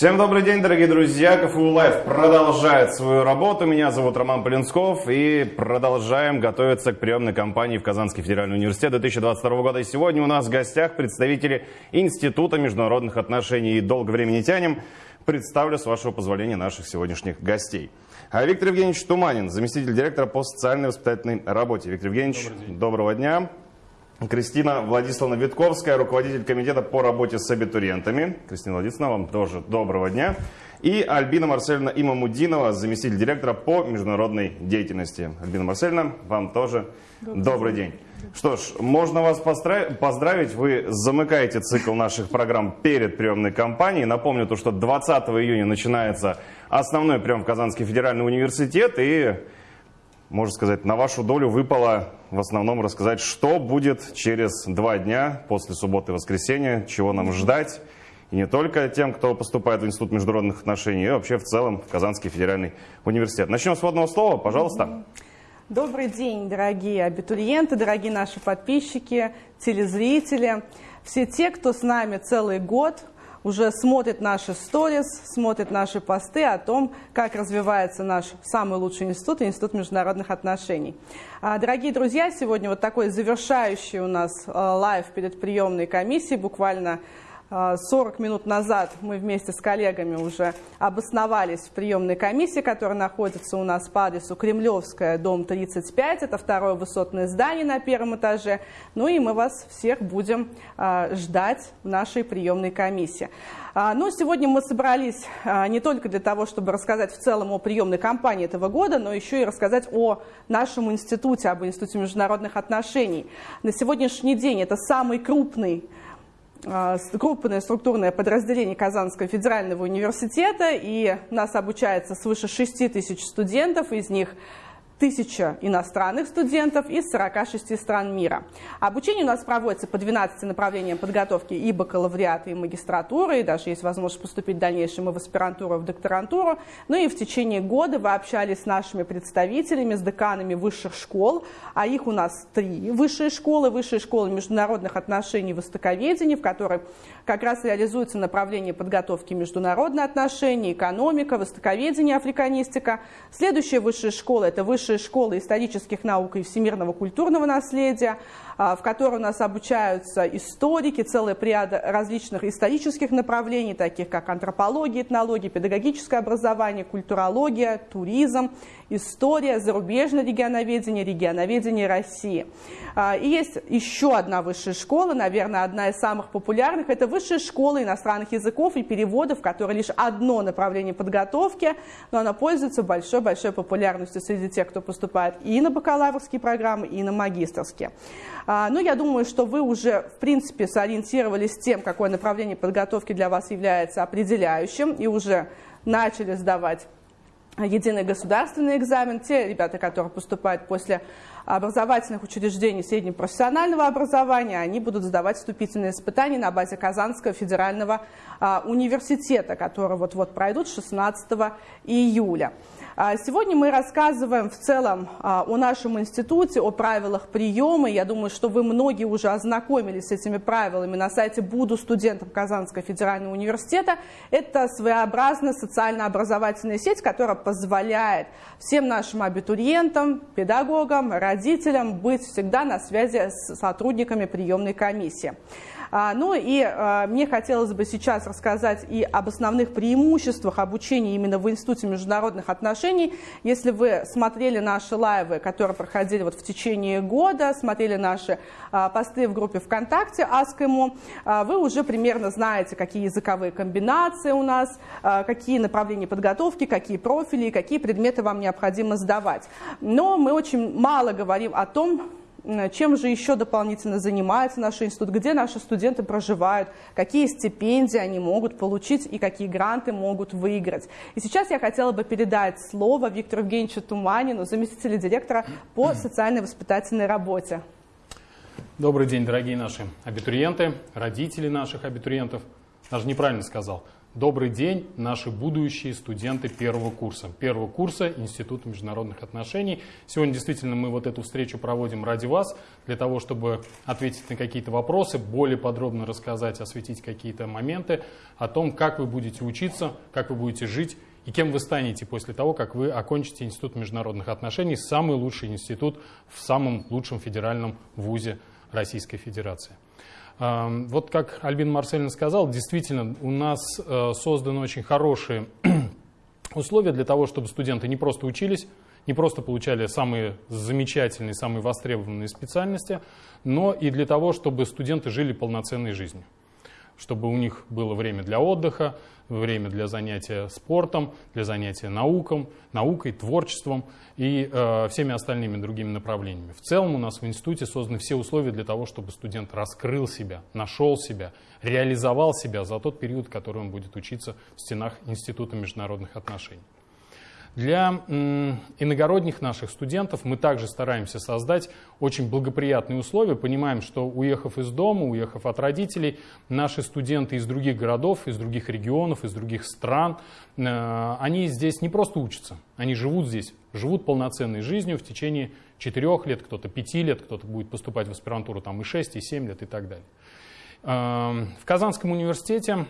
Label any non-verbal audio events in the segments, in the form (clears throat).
Всем добрый день, дорогие друзья. КФУ Live продолжает свою работу. Меня зовут Роман Полинсков. И продолжаем готовиться к приемной кампании в Казанский федеральный университет 2022 года. И сегодня у нас в гостях представители Института международных отношений. И долго время не тянем. Представлю, с вашего позволения, наших сегодняшних гостей. А Виктор Евгеньевич Туманин, заместитель директора по социальной воспитательной работе. Виктор Евгеньевич, доброго дня. Кристина Владиславовна Витковская, руководитель комитета по работе с абитуриентами. Кристина Владиславовна, вам тоже доброго дня. И Альбина Марсельевна Имамудинова, заместитель директора по международной деятельности. Альбина Марсельевна, вам тоже добрый, добрый день. Что ж, можно вас поздравить. Вы замыкаете цикл наших программ перед приемной кампанией. Напомню, то, что 20 июня начинается основной прием в Казанский федеральный университет. И можно сказать, на вашу долю выпало в основном рассказать, что будет через два дня после субботы и воскресенья, чего нам ждать. И не только тем, кто поступает в Институт международных отношений, и вообще в целом в Казанский федеральный университет. Начнем с вводного слова, пожалуйста. Добрый день, дорогие абитуриенты, дорогие наши подписчики, телезрители. Все те, кто с нами целый год – уже смотрит наши сторис, смотрит наши посты о том, как развивается наш самый лучший институт, Институт международных отношений. А, дорогие друзья, сегодня вот такой завершающий у нас а, live перед приемной комиссией, буквально 40 минут назад мы вместе с коллегами уже обосновались в приемной комиссии, которая находится у нас по адресу Кремлевская, дом 35. Это второе высотное здание на первом этаже. Ну и мы вас всех будем а, ждать в нашей приемной комиссии. А, ну, сегодня мы собрались а, не только для того, чтобы рассказать в целом о приемной кампании этого года, но еще и рассказать о нашем институте, об Институте международных отношений. На сегодняшний день это самый крупный а, крупное структурное подразделение Казанского федерального университета, и нас обучается свыше 6 тысяч студентов, из них тысяча иностранных студентов из 46 стран мира. Обучение у нас проводится по 12 направлениям подготовки и бакалавриата, и магистратуры, и даже есть возможность поступить в дальнейшем и в аспирантуру, и в докторантуру. Ну и в течение года вы общались с нашими представителями, с деканами высших школ, а их у нас три высшие школы. Высшая школа международных отношений и востоковедения, в которой как раз реализуется направление подготовки международные отношения, экономика, востоковедение, африканистика. Следующая высшая школа – это высшая высшая школа исторических наук и всемирного культурного наследия, в которой у нас обучаются историки, целая ряд различных исторических направлений, таких как антропология, этнология, педагогическое образование, культурология, туризм, история, зарубежное регионоведение, регионоведение России. А, и есть еще одна высшая школа, наверное, одна из самых популярных. Это высшая школа иностранных языков и переводов, которая лишь одно направление подготовки, но она пользуется большой-большой популярностью среди тех, кто поступает и на бакалаврские программы, и на магистрские. А, ну, я думаю, что вы уже, в принципе, сориентировались с тем, какое направление подготовки для вас является определяющим, и уже начали сдавать единый государственный экзамен. Те ребята, которые поступают после образовательных учреждений среднепрофессионального образования, они будут сдавать вступительные испытания на базе Казанского федерального а, университета, которые вот-вот пройдут 16 июля. А, сегодня мы рассказываем в целом а, о нашем институте, о правилах приема. Я думаю, что вы многие уже ознакомились с этими правилами на сайте «Буду студентом Казанского федерального университета». Это своеобразная социально-образовательная сеть, которая позволяет всем нашим абитуриентам, педагогам, родителям быть всегда на связи с сотрудниками приемной комиссии. А, ну и а, мне хотелось бы сейчас рассказать и об основных преимуществах обучения именно в Институте международных отношений. Если вы смотрели наши лайвы, которые проходили вот в течение года, смотрели наши а, посты в группе ВКонтакте Аскому, вы уже примерно знаете, какие языковые комбинации у нас, какие направления подготовки, какие профили, какие предметы вам необходимо сдавать. Но мы очень мало говорим о том, чем же еще дополнительно занимается наш институт, где наши студенты проживают, какие стипендии они могут получить и какие гранты могут выиграть. И сейчас я хотела бы передать слово Виктору Евгеньевичу Туманину, заместителю директора по (clears throat) социальной воспитательной работе. Добрый день, дорогие наши абитуриенты, родители наших абитуриентов. Даже неправильно сказал. Добрый день, наши будущие студенты первого курса. Первого курса Института международных отношений. Сегодня действительно мы вот эту встречу проводим ради вас, для того, чтобы ответить на какие-то вопросы, более подробно рассказать, осветить какие-то моменты о том, как вы будете учиться, как вы будете жить и кем вы станете после того, как вы окончите Институт международных отношений, самый лучший институт в самом лучшем федеральном вузе Российской Федерации. Вот как Альбин Марселин сказал, действительно у нас э, созданы очень хорошие (clears throat) условия для того, чтобы студенты не просто учились, не просто получали самые замечательные, самые востребованные специальности, но и для того, чтобы студенты жили полноценной жизнью чтобы у них было время для отдыха, время для занятия спортом, для занятия науком, наукой, творчеством и э, всеми остальными другими направлениями. В целом у нас в институте созданы все условия для того, чтобы студент раскрыл себя, нашел себя, реализовал себя за тот период, который он будет учиться в стенах Института международных отношений. Для иногородних наших студентов мы также стараемся создать очень благоприятные условия. Понимаем, что уехав из дома, уехав от родителей, наши студенты из других городов, из других регионов, из других стран, э, они здесь не просто учатся, они живут здесь, живут полноценной жизнью в течение четырех лет, кто-то пяти лет, кто-то будет поступать в аспирантуру там и шесть, и семь лет и так далее. Эм, в Казанском университете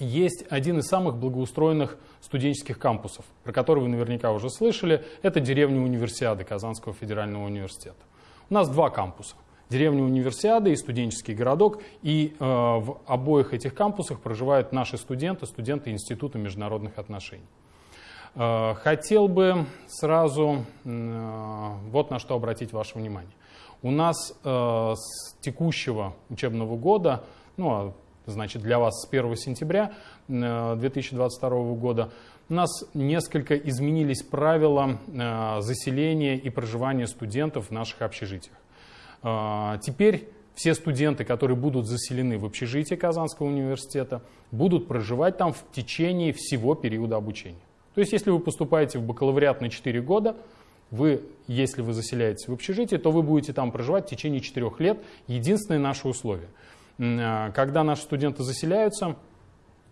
есть один из самых благоустроенных студенческих кампусов, про который вы наверняка уже слышали. Это деревня Универсиады Казанского федерального университета. У нас два кампуса. Деревня Универсиады и студенческий городок. И э, в обоих этих кампусах проживают наши студенты, студенты Института международных отношений. Э, хотел бы сразу э, вот на что обратить ваше внимание. У нас э, с текущего учебного года, ну, а значит, для вас с 1 сентября 2022 э, года, у нас несколько изменились правила э, заселения и проживания студентов в наших общежитиях. Э, теперь все студенты, которые будут заселены в общежитие Казанского университета, будут проживать там в течение всего периода обучения. То есть, если вы поступаете в бакалавриат на 4 года, вы, если вы заселяетесь в общежитие, то вы будете там проживать в течение 4 лет. Единственное наше условие – когда наши студенты заселяются,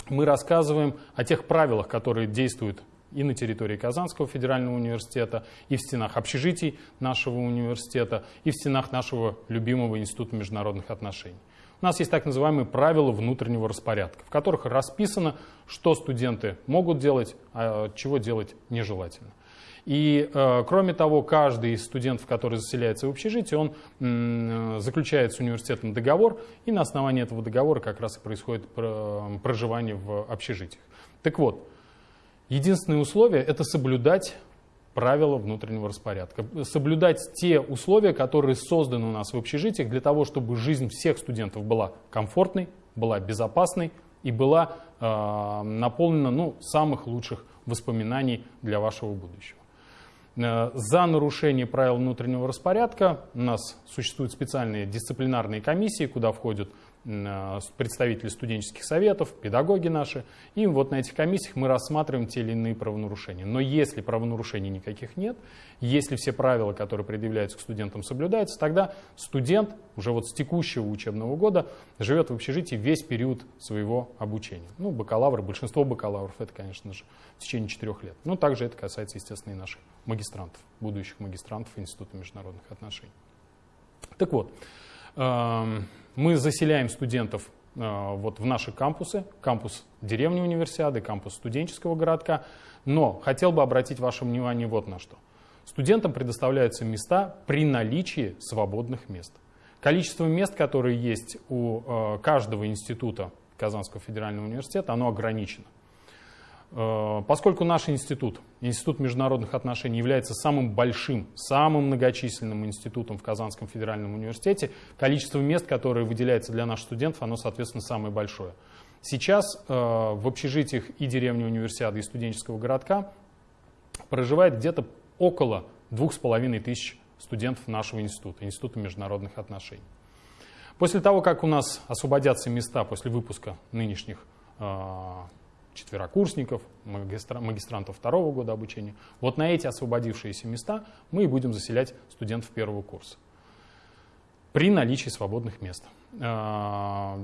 мы рассказываем о тех правилах, которые действуют и на территории Казанского федерального университета, и в стенах общежитий нашего университета, и в стенах нашего любимого Института международных отношений. У нас есть так называемые правила внутреннего распорядка, в которых расписано, что студенты могут делать, а чего делать нежелательно. И, э, кроме того, каждый из студентов, который заселяется в общежитие, он э, заключает с университетом договор, и на основании этого договора как раз и происходит проживание в общежитиях. Так вот, единственное условие – это соблюдать правила внутреннего распорядка. Соблюдать те условия, которые созданы у нас в общежитиях для того, чтобы жизнь всех студентов была комфортной, была безопасной и была э, наполнена ну, самых лучших воспоминаний для вашего будущего. Э, за нарушение правил внутреннего распорядка. У нас существуют специальные дисциплинарные комиссии, куда входят представители студенческих советов, педагоги наши. И вот на этих комиссиях мы рассматриваем те или иные правонарушения. Но если правонарушений никаких нет, если все правила, которые предъявляются к студентам, соблюдаются, тогда студент уже вот с текущего учебного года живет в общежитии весь период своего обучения. Ну, бакалавры, большинство бакалавров, это, конечно же, в течение четырех лет. Но также это касается, естественно, и наших магистрантов, будущих магистрантов Института международных отношений. Так вот, эм, мы заселяем студентов э, вот в наши кампусы, кампус деревни универсиады, кампус студенческого городка, но хотел бы обратить ваше внимание вот на что. Студентам предоставляются места при наличии свободных мест. Количество мест, которые есть у э, каждого института Казанского федерального университета, оно ограничено. Э, поскольку наш институт, Институт международных отношений, является самым большим, самым многочисленным институтом в Казанском федеральном университете, количество мест, которое выделяется для наших студентов, оно, соответственно, самое большое. Сейчас э, в общежитиях и деревни универсиады, и студенческого городка проживает где-то около двух с половиной тысяч студентов нашего института, Института международных отношений. После того, как у нас освободятся места после выпуска нынешних четверокурсников, магистрантов второго года обучения. Вот на эти освободившиеся места мы и будем заселять студентов первого курса при наличии свободных мест. А,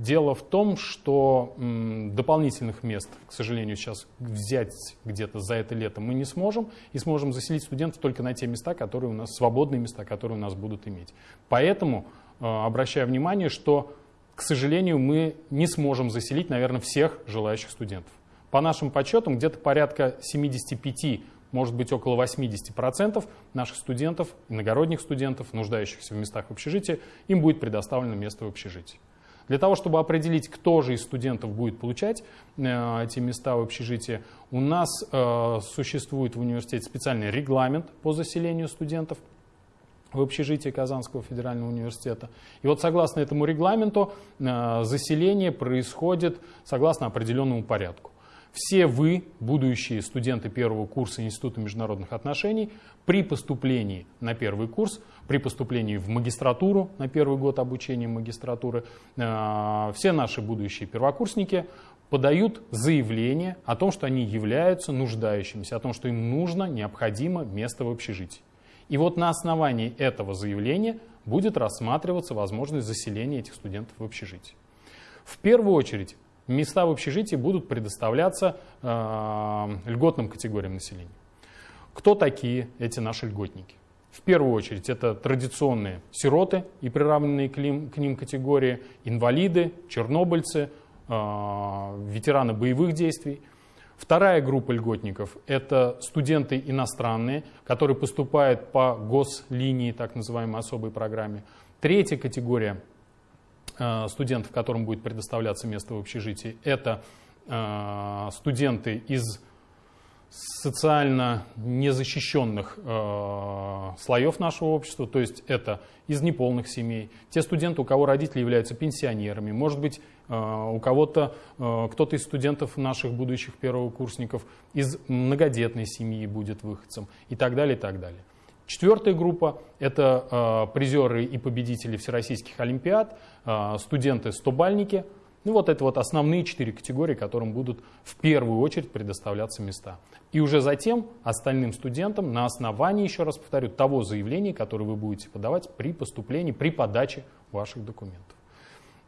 Дело в том, что дополнительных мест, к сожалению, сейчас взять где-то за это лето мы не сможем, и сможем заселить студентов только на те места, которые у нас, свободные места, которые у нас будут иметь. Поэтому э, обращаю внимание, что, к сожалению, мы не сможем заселить, наверное, всех желающих студентов. По нашим подсчетам, где-то порядка 75 может быть около 80% наших студентов, иногородних студентов, нуждающихся в местах в общежитии, им будет предоставлено место в общежитии. Для того, чтобы определить, кто же из студентов будет получать э, эти места в общежитии, у нас э, существует в университете специальный регламент по заселению студентов в общежитии Казанского федерального университета. И вот согласно этому регламенту э, заселение происходит согласно определенному порядку. Все вы, будущие студенты первого курса Института международных отношений, при поступлении на первый курс, при поступлении в магистратуру, на первый год обучения магистратуры, э, все наши будущие первокурсники подают заявление о том, что они являются нуждающимися, о том, что им нужно, необходимо место в общежитии. И вот на основании этого заявления будет рассматриваться возможность заселения этих студентов в общежитие. В первую очередь места в общежитии будут предоставляться э, льготным категориям населения. Кто такие эти наши льготники? В первую очередь это традиционные сироты и приравненные к ним, к ним категории, инвалиды, чернобыльцы, э, ветераны боевых действий. Вторая группа льготников – это студенты иностранные, которые поступают по гослинии, так называемой особой программе. Третья категория Э, студентов, которым будет предоставляться место в общежитии, это э, студенты из социально незащищенных э, слоев нашего общества, то есть это из неполных семей, те студенты, у кого родители являются пенсионерами, может быть, у кого-то, э, кто-то из студентов наших будущих первокурсников из многодетной семьи будет выходцем и так далее, и так далее. Четвертая группа – это э, призеры и победители всероссийских олимпиад, студенты-стобальники. Ну вот это вот основные четыре категории, которым будут в первую очередь предоставляться места. И уже затем остальным студентам на основании, еще раз повторю, того заявления, которое вы будете подавать при поступлении, при подаче ваших документов.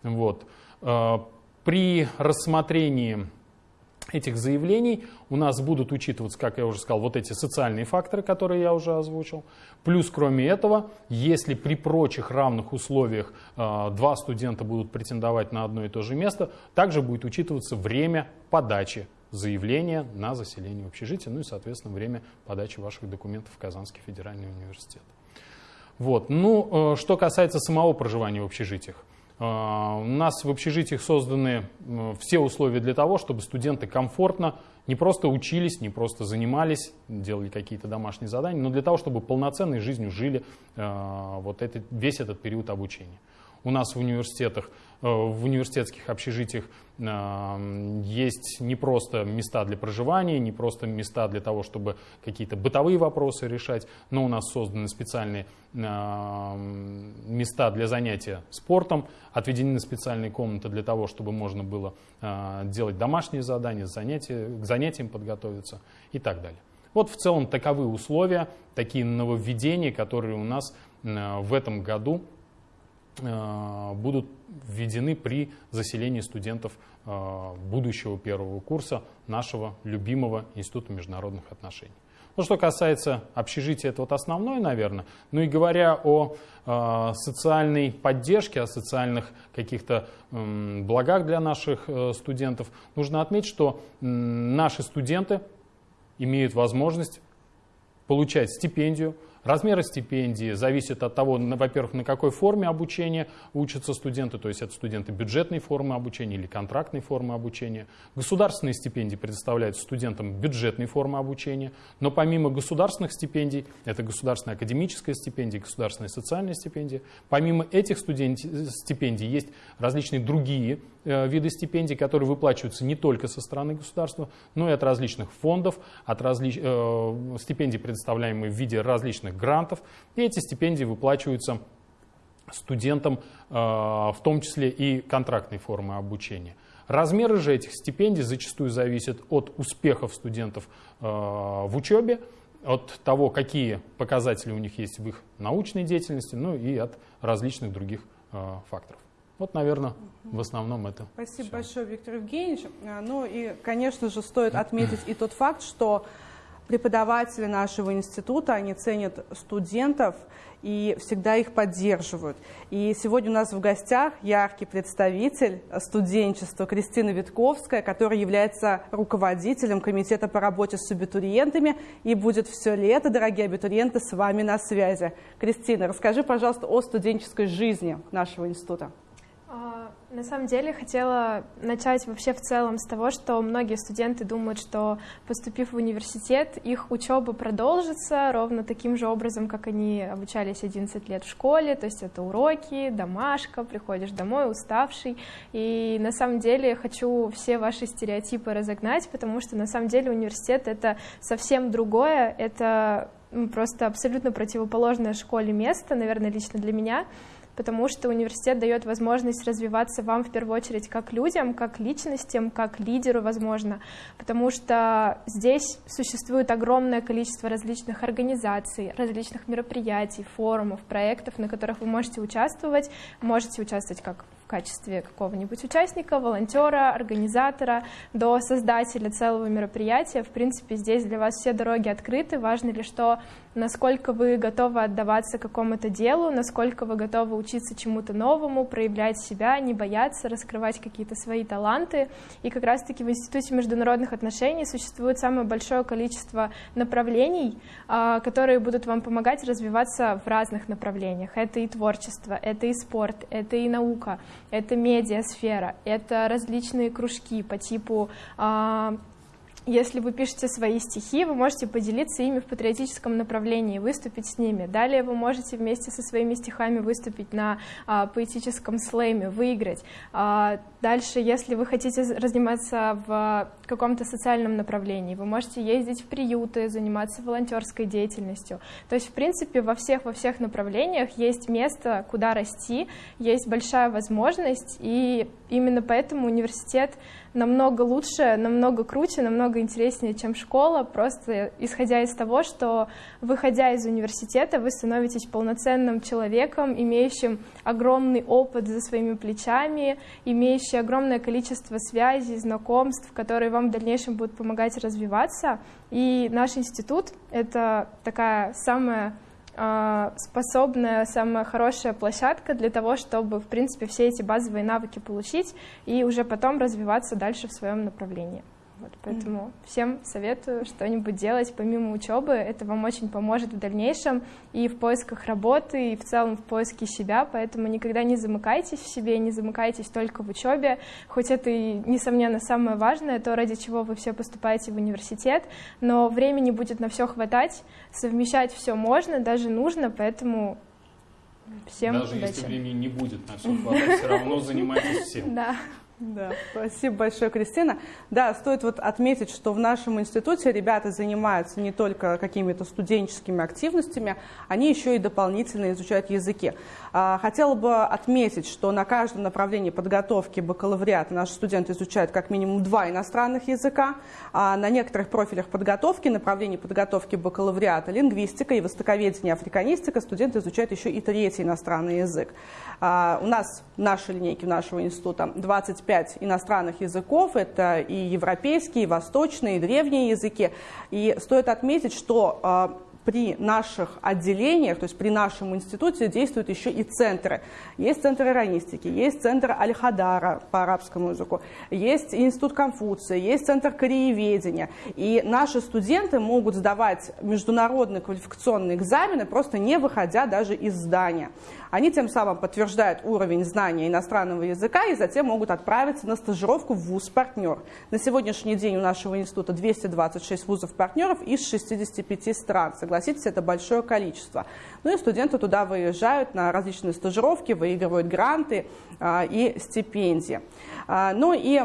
Вот. Э, при рассмотрении этих заявлений у нас будут учитываться, как я уже сказал, вот эти социальные факторы, которые я уже озвучил. Плюс, кроме этого, если при прочих равных условиях э, два студента будут претендовать на одно и то же место, также будет учитываться время подачи заявления на заселение в общежитие, ну и, соответственно, время подачи ваших документов в Казанский федеральный университет. Вот. Ну, э, что касается самого проживания в общежитиях. А, у нас в общежитиях созданы все условия для того, чтобы студенты комфортно не просто учились, не просто занимались, делали какие-то домашние задания, но для того, чтобы полноценной жизнью жили а, вот этот, весь этот период обучения. У нас в университетах, э, в университетских общежитиях э, есть не просто места для проживания, не просто места для того, чтобы какие-то бытовые вопросы решать, но у нас созданы специальные э, места для занятия спортом, отведены специальные комнаты для того, чтобы можно было делать домашние задания, занятия, к занятиям подготовиться и так далее. Вот в целом таковы условия, такие нововведения, которые у нас в этом году будут введены при заселении студентов э, будущего первого курса нашего любимого Института международных отношений. Ну, что касается общежития, это вот основное, наверное. Ну и говоря о э, социальной поддержке, о социальных каких-то э, благах для наших э, студентов, нужно отметить, что э, наши студенты имеют возможность получать стипендию, Размеры стипендии зависят от того, во-первых, на какой форме обучения учатся студенты, то есть это студенты бюджетной формы обучения или контрактной формы обучения. Государственные стипендии предоставляют студентам бюджетной формы обучения, но помимо государственных стипендий, это государственная академическая стипендия, государственная социальная стипендия, помимо этих стипендий есть различные другие Э, виды стипендий, которые выплачиваются не только со стороны государства, но и от различных фондов, от различ... э, стипендий, предоставляемые в виде различных грантов. И эти стипендии выплачиваются студентам, э, в том числе и контрактной формы обучения. Размеры же этих стипендий зачастую зависят от успехов студентов э, в учебе, от того, какие показатели у них есть в их научной деятельности, ну и от различных других э, факторов. Вот, наверное, в основном это. Спасибо всё. большое, Виктор Евгеньевич. Ну и, конечно же, стоит отметить и тот факт, что преподаватели нашего института, они ценят студентов и всегда их поддерживают. И сегодня у нас в гостях яркий представитель студенчества Кристина Витковская, которая является руководителем комитета по работе с абитуриентами и будет все лето, дорогие абитуриенты, с вами на связи. Кристина, расскажи, пожалуйста, о студенческой жизни нашего института. На самом деле хотела начать вообще в целом с того, что многие студенты думают, что поступив в университет, их учеба продолжится ровно таким же образом, как они обучались 11 лет в школе, то есть это уроки, домашка, приходишь домой уставший. И на самом деле хочу все ваши стереотипы разогнать, потому что на самом деле университет это совсем другое, это просто абсолютно противоположное школе место, наверное, лично для меня потому что университет дает возможность развиваться вам в первую очередь как людям, как личностям, как лидеру, возможно, потому что здесь существует огромное количество различных организаций, различных мероприятий, форумов, проектов, на которых вы можете участвовать, можете участвовать как качестве какого-нибудь участника, волонтера, организатора, до создателя целого мероприятия. В принципе, здесь для вас все дороги открыты. Важно ли, что насколько вы готовы отдаваться какому-то делу, насколько вы готовы учиться чему-то новому, проявлять себя, не бояться, раскрывать какие-то свои таланты. И как раз-таки в Институте международных отношений существует самое большое количество направлений, а, которые будут вам помогать развиваться в разных направлениях. Это и творчество, это и спорт, это и наука, это медиасфера, это различные кружки по типу а, если вы пишете свои стихи, вы можете поделиться ими в патриотическом направлении, выступить с ними. Далее вы можете вместе со своими стихами выступить на а, поэтическом слэме, выиграть. А, дальше, если вы хотите заниматься в каком-то социальном направлении, вы можете ездить в приюты, заниматься волонтерской деятельностью. То есть, в принципе, во всех, во всех направлениях есть место, куда расти, есть большая возможность, и именно поэтому университет намного лучше, намного круче, намного интереснее, чем школа, просто исходя из того, что выходя из университета, вы становитесь полноценным человеком, имеющим огромный опыт за своими плечами, имеющий огромное количество связей, знакомств, которые вам в дальнейшем будут помогать развиваться. И наш институт — это такая самая способная, самая хорошая площадка для того, чтобы, в принципе, все эти базовые навыки получить и уже потом развиваться дальше в своем направлении. Вот, поэтому всем советую что-нибудь делать помимо учебы. Это вам очень поможет в дальнейшем и в поисках работы, и в целом в поиске себя. Поэтому никогда не замыкайтесь в себе, не замыкайтесь только в учебе. Хоть это и, несомненно, самое важное, то, ради чего вы все поступаете в университет, но времени будет на все хватать, совмещать все можно, даже нужно, поэтому всем Даже удачи. если времени не будет на все (laughs) хватать, все равно занимайтесь всем. Да. Да, спасибо большое, Кристина. Да, стоит вот отметить, что в нашем институте ребята занимаются не только какими-то студенческими активностями, они еще и дополнительно изучают языки. А, Хотела бы отметить, что на каждом направлении подготовки бакалавриата наши студенты изучают как минимум два иностранных языка, а на некоторых профилях подготовки, направлении подготовки бакалавриата, лингвистика и востоковедение, африканистика, студенты изучают еще и третий иностранный язык. А, У нас в нашей линейке нашего института 25 иностранных языков, это и европейские, и восточные, и древние языки. И стоит отметить, что при наших отделениях, то есть при нашем институте действуют еще и центры. Есть центр иронистики, есть центр Аль-Хадара по арабскому языку, есть институт Конфуция, есть центр корееведения. И наши студенты могут сдавать международные квалификационные экзамены, просто не выходя даже из здания. Они тем самым подтверждают уровень знания иностранного языка и затем могут отправиться на стажировку в вуз-партнер. На сегодняшний день у нашего института 226 вузов-партнеров из 65 стран. Согласитесь, это большое количество. Ну и студенты туда выезжают на различные стажировки, выигрывают гранты а, и стипендии. А, ну и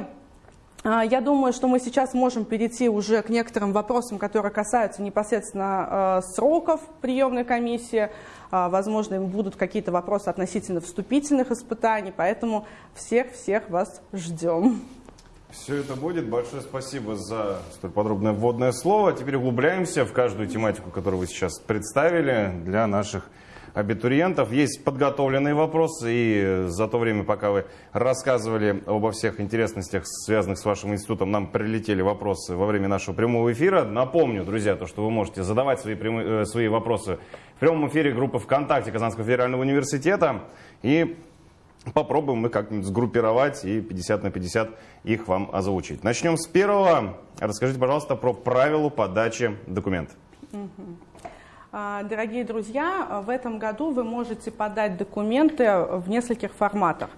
а, я думаю, что мы сейчас можем перейти уже к некоторым вопросам, которые касаются непосредственно э, сроков приемной комиссии. А, Возможно, им будут какие-то вопросы относительно вступительных испытаний, поэтому всех-всех вас ждем. Все это будет. Большое спасибо за столь подробное вводное слово. Теперь углубляемся в каждую тематику, которую вы сейчас представили для наших абитуриентов. Есть подготовленные вопросы, и за то время, пока вы рассказывали обо всех интересностях, связанных с вашим институтом, нам прилетели вопросы во время нашего прямого эфира. Напомню, друзья, то, что вы можете задавать свои, прямые, э, свои вопросы в прямом эфире группы ВКонтакте Казанского федерального университета. И попробуем мы как-нибудь сгруппировать и 50 на 50 их вам озвучить. Начнем с первого. Расскажите, пожалуйста, про правила подачи документов. А, дорогие друзья, в этом году вы можете подать документы в нескольких форматах.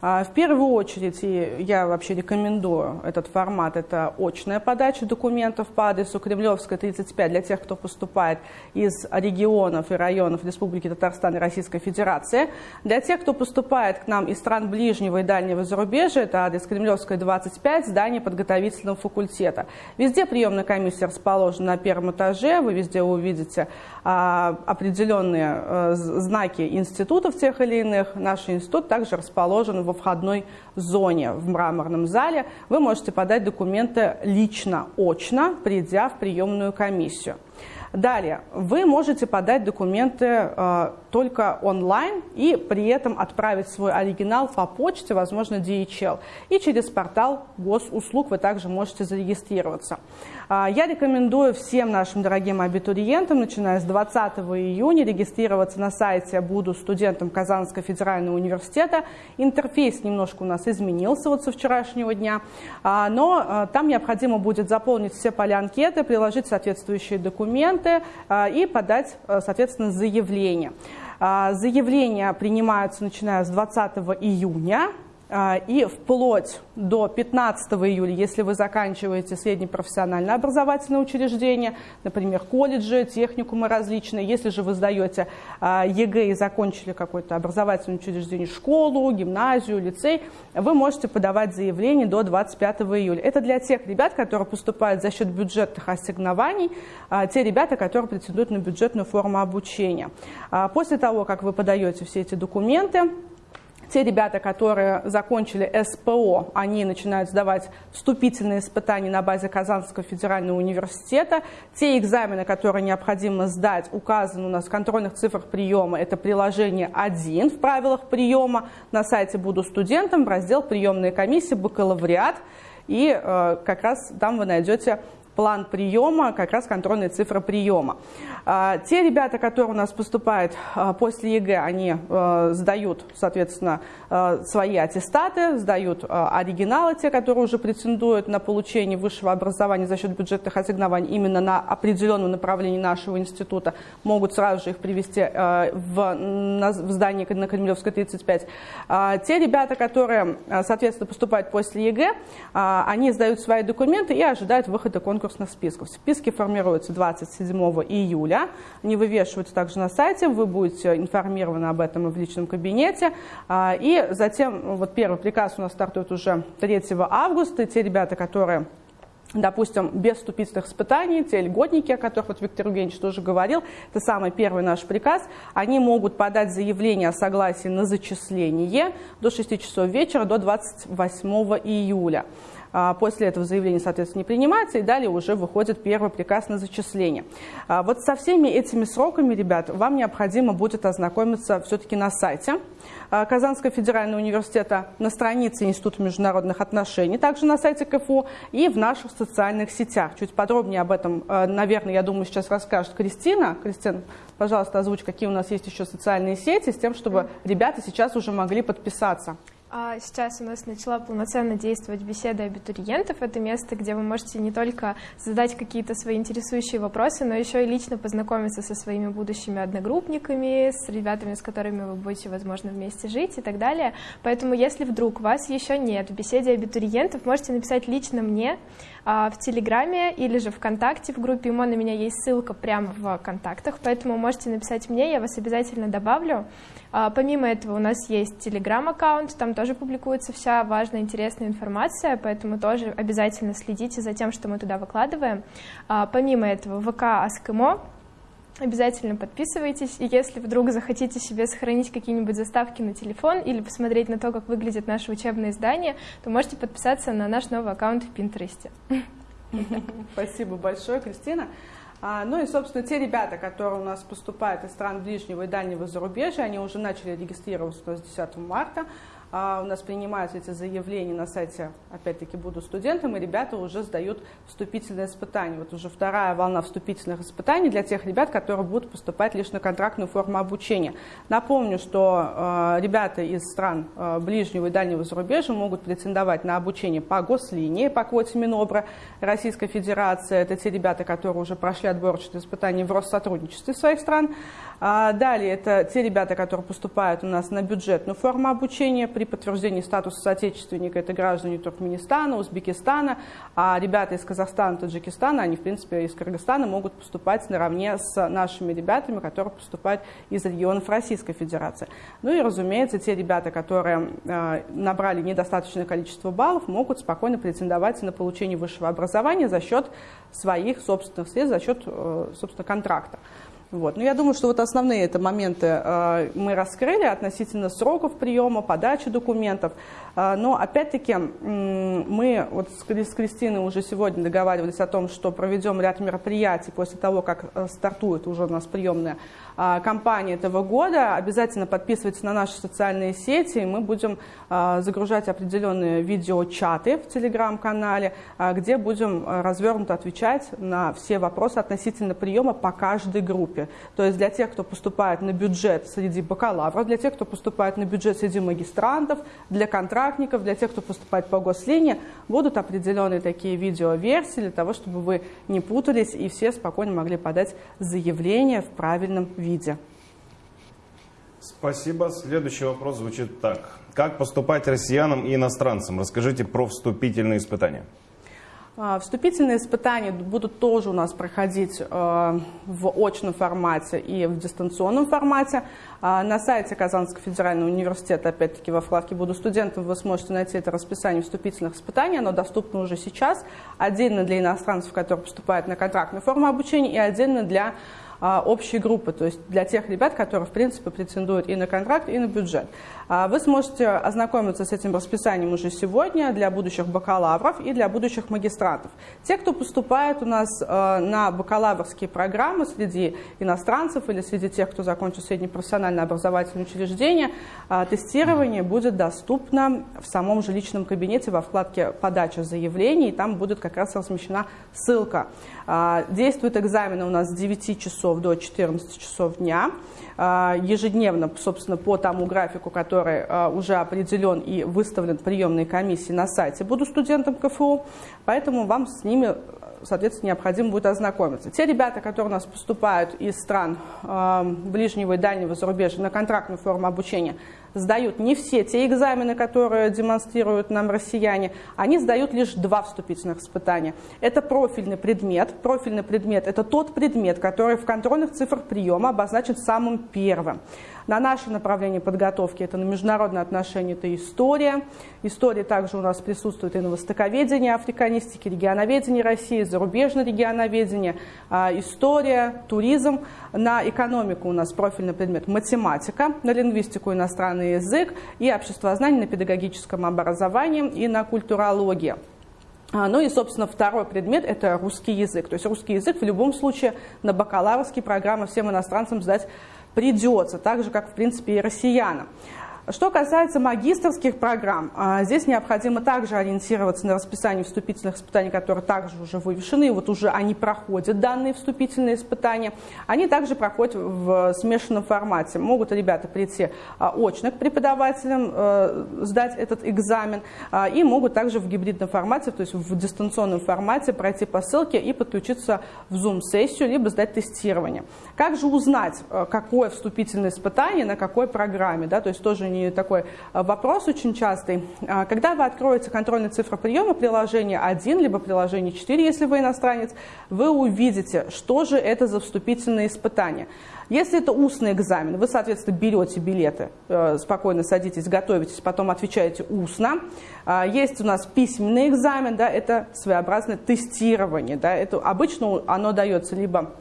А, в первую очередь, и я вообще рекомендую этот формат, это очная подача документов по адресу Кремлевская, 35, для тех, кто поступает из регионов и районов Республики Татарстан и Российской Федерации. Для тех, кто поступает к нам из стран ближнего и дальнего зарубежья, это адрес Кремлевская, 25, здание подготовительного факультета. Везде приемная комиссия расположена на первом этаже, вы везде увидите а, определенные а, знаки институтов тех или иных. Наш институт также расположен во входной зоне в мраморном зале, вы можете подать документы лично, очно, придя в приемную комиссию. Далее, вы можете подать документы э, только онлайн и при этом отправить свой оригинал по почте, возможно, DHL. И через портал госуслуг вы также можете зарегистрироваться. Э, я рекомендую всем нашим дорогим абитуриентам, начиная с 20 июня, регистрироваться на сайте «Буду студентом Казанского федерального университета». Интерфейс немножко у нас изменился вот со вчерашнего дня, э, но э, там необходимо будет заполнить все поля анкеты, приложить соответствующие документы и подать, соответственно, заявление. А, заявления принимаются начиная с 20 июня а, и вплоть до 15 июля, если вы заканчиваете среднепрофессиональное образовательное учреждение, например, колледжи, техникумы различные, если же вы сдаете а, ЕГЭ и закончили какое-то образовательное учреждение, школу, гимназию, лицей, вы можете подавать заявление до 25 июля. Это для тех ребят, которые поступают за счет бюджетных ассигнований, а, те ребята, которые претендуют на бюджетную форму обучения. После того, как вы подаете все эти документы, те ребята, которые закончили СПО, они начинают сдавать вступительные испытания на базе Казанского федерального университета. Те экзамены, которые необходимо сдать, указаны у нас в контрольных цифрах приема. Это приложение 1 в правилах приема. На сайте «Буду студентом» в раздел «Приемная комиссия», «Бакалавриат». И э, как раз там вы найдете план приема, как раз контрольная цифра приема. А, те ребята, которые у нас поступают а, после ЕГЭ, они а, сдают, соответственно, свои аттестаты, сдают оригиналы, те, которые уже претендуют на получение высшего образования за счет бюджетных ассигнований именно на определенном направлении нашего института, могут сразу же их привести в, здание на Кремлевской 35. Те ребята, которые, соответственно, поступают после ЕГЭ, они сдают свои документы и ожидают выхода конкурса конкурсных списков. Списки формируются 27 июля, они вывешиваются также на сайте, вы будете информированы об этом в личном кабинете. А, и затем, вот первый приказ у нас стартует уже 3 августа, и те ребята, которые допустим, без вступительных испытаний, те льготники, о которых вот Виктор Евгеньевич тоже говорил, это самый первый наш приказ, они могут подать заявление о согласии на зачисление до 6 часов вечера, до 28 июля. А, после этого заявление, соответственно, не принимается, и далее уже выходит первый приказ на зачисление. А, вот со всеми этими сроками, ребят, вам необходимо будет ознакомиться все-таки на сайте а, Казанского федерального университета, на странице Института международных отношений, также на сайте КФУ и в наших социальных сетях. Чуть подробнее об этом, наверное, я думаю, сейчас расскажет Кристина. Кристина, пожалуйста, озвучь, какие у нас есть еще социальные сети, с тем, чтобы ребята сейчас уже могли подписаться. А сейчас у нас начала полноценно действовать беседа абитуриентов. Это место, где вы можете не только задать какие-то свои интересующие вопросы, но еще и лично познакомиться со своими будущими одногруппниками, с ребятами, с которыми вы будете, возможно, вместе жить и так далее. Поэтому, если вдруг вас еще нет в беседе абитуриентов, можете написать лично мне а, в Телеграме или же ВКонтакте в группе ИМО. На меня есть ссылка прямо в контактах, поэтому можете написать мне, я вас обязательно добавлю. А, помимо этого у нас есть Телеграм-аккаунт, там тоже публикуется вся важная, интересная информация, поэтому тоже обязательно следите за тем, что мы туда выкладываем. А, помимо этого ВК Аскимо, Обязательно подписывайтесь, и если вдруг захотите себе сохранить какие-нибудь заставки на телефон или посмотреть на то, как выглядит наше учебное издание, то можете подписаться на наш новый аккаунт в Пинтересте. (laughs) Спасибо большое, Кристина. А, ну и, собственно, те ребята, которые у нас поступают из стран ближнего и дальнего зарубежья, они уже начали регистрироваться у нас 10 марта. А, у нас принимаются эти заявления на сайте, опять-таки, «Буду студентом», и ребята уже сдают вступительные испытания. Вот уже вторая волна вступительных испытаний для тех ребят, которые будут поступать лишь на контрактную форму обучения. Напомню, что э, ребята из стран э, ближнего и дальнего зарубежья могут претендовать на обучение по гослинии, по квоте Минобра Российской Федерации. Это те ребята, которые уже прошли отборочные испытания в Россотрудничестве своих стран. А далее это те ребята, которые поступают у нас на бюджетную форму обучения при подтверждении статуса соотечественника. Это граждане Туркменистана, Узбекистана, а ребята из Казахстана, Таджикистана, они в принципе из Кыргызстана могут поступать наравне с нашими ребятами, которые поступают из регионов Российской Федерации. Ну и, разумеется, те ребята, которые э, набрали недостаточное количество баллов, могут спокойно претендовать на получение высшего образования за счет своих собственных средств, за счет, э, собственно, контракта. Вот. Но ну, я думаю, что вот основные это моменты э, мы раскрыли относительно сроков приема, подачи документов. Э, но опять-таки мы вот с, Кристиной уже сегодня договаривались о том, что проведем ряд мероприятий после того, как э, стартует уже у нас приемная э, кампания этого года. Обязательно подписывайтесь на наши социальные сети. Мы будем э, загружать определенные видеочаты в телеграм-канале, где будем э, развернуто отвечать на все вопросы относительно приема по каждой группе. То есть для тех, кто поступает на бюджет среди бакалавров, для тех, кто поступает на бюджет среди магистрантов, для контрактников, для тех, кто поступает по гослинии, будут определенные такие видеоверсии для того, чтобы вы не путались и все спокойно могли подать заявление в правильном виде. Спасибо. Следующий вопрос звучит так. Как поступать россиянам и иностранцам? Расскажите про вступительные испытания. А, вступительные испытания будут тоже у нас проходить э, в очном формате и в дистанционном формате. А, на сайте Казанского федерального университета, опять-таки во вкладке «Буду студентом» вы сможете найти это расписание вступительных испытаний. Оно доступно уже сейчас, отдельно для иностранцев, которые поступают на контрактную форму обучения, и отдельно для а, общей группы, то есть для тех ребят, которые, в принципе, претендуют и на контракт, и на бюджет. А, вы сможете ознакомиться с этим расписанием уже сегодня для будущих бакалавров и для будущих магистрантов. Те, кто поступает у нас а, на бакалаврские программы среди иностранцев или среди тех, кто закончил среднепрофессиональное образовательное учреждение, тестирование будет доступно в самом же личном кабинете во вкладке «Подача заявлений», и там будет как раз размещена ссылка. Действуют экзамены у нас с 9 часов часов до 14 часов дня. А, ежедневно, собственно, по тому графику, который а, уже определен и выставлен приемной комиссии на сайте «Буду студентом КФУ», поэтому вам с ними соответственно, необходимо будет ознакомиться. Те ребята, которые у нас поступают из стран э, ближнего и дальнего зарубежья на контрактную форму обучения, сдают не все те экзамены, которые демонстрируют нам россияне, они сдают лишь два вступительных испытания. Это профильный предмет. Профильный предмет – это тот предмет, который в контрольных цифрах приема обозначен самым первым. На наше направление подготовки это на международные отношения, это история. История также у нас присутствует и на востоковедении, африканистике, регионоведении России, зарубежное регионоведение, а, история, туризм. На экономику у нас профильный предмет математика, на лингвистику иностранный язык и обществознание на педагогическом образовании и на культурологии. А, ну и, собственно, второй предмет – это русский язык. То есть русский язык в любом случае на бакалаврские программы всем иностранцам сдать придется, так же, как, в принципе, и россиянам. Что касается магистрских программ, а, здесь необходимо также ориентироваться на расписание вступительных испытаний, которые также уже вывешены, вот уже они проходят данные вступительные испытания. Они также проходят в смешанном формате. Могут ребята прийти а, очно к преподавателям, э, сдать этот экзамен, а, и могут также в гибридном формате, то есть в дистанционном формате пройти по ссылке и подключиться в Zoom-сессию, либо сдать тестирование. Как же узнать, какое вступительное испытание, на какой программе, да, то есть тоже не не такой а, вопрос очень частый. А, когда вы откроете контрольную цифру приема приложения 1, либо приложение 4, если вы иностранец, вы увидите, что же это за вступительные испытания. Если это устный экзамен, вы, соответственно, берете билеты, э, спокойно садитесь, готовитесь, потом отвечаете устно. А, есть у нас письменный экзамен, да, это своеобразное тестирование. Да, это обычно оно дается либо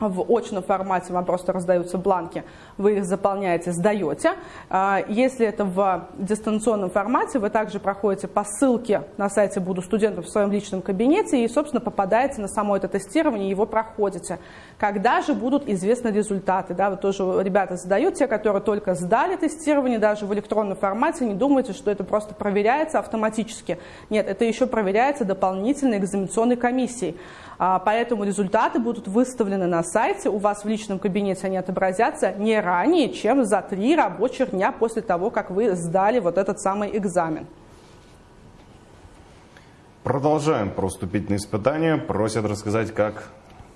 в очном формате вам просто раздаются бланки, вы их заполняете, сдаете. А, если это в дистанционном формате, вы также проходите по ссылке на сайте «Буду студентом» в своем личном кабинете и, собственно, попадаете на само это тестирование, его проходите. Когда же будут известны результаты? Да, вы тоже ребята задают, те, которые только сдали тестирование, даже в электронном формате, не думайте, что это просто проверяется автоматически. Нет, это еще проверяется дополнительной экзаменационной комиссией. А, поэтому результаты будут выставлены на сайте, у вас в личном кабинете они отобразятся не ранее, чем за три рабочих дня после того, как вы сдали вот этот самый экзамен. Продолжаем про вступительные испытания. Просят рассказать, как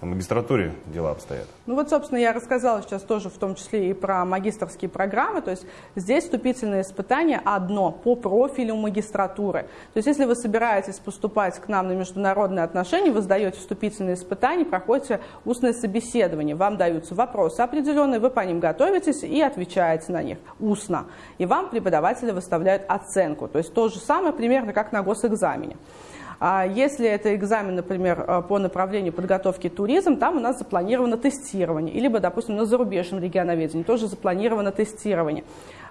в магистратуре дела обстоят? Ну вот, собственно, я рассказала сейчас тоже в том числе и про магистрские программы. То есть здесь вступительное испытание одно по профилю магистратуры. То есть если вы собираетесь поступать к нам на международные отношения, вы сдаете вступительные испытания, проходите устное собеседование. Вам даются вопросы определенные, вы по ним готовитесь и отвечаете на них устно. И вам преподаватели выставляют оценку. То есть то же самое примерно как на госэкзамене. А если это экзамен, например, э, по направлению подготовки туризм, там у нас запланировано тестирование. Либо, допустим, на зарубежном регионоведении тоже запланировано тестирование.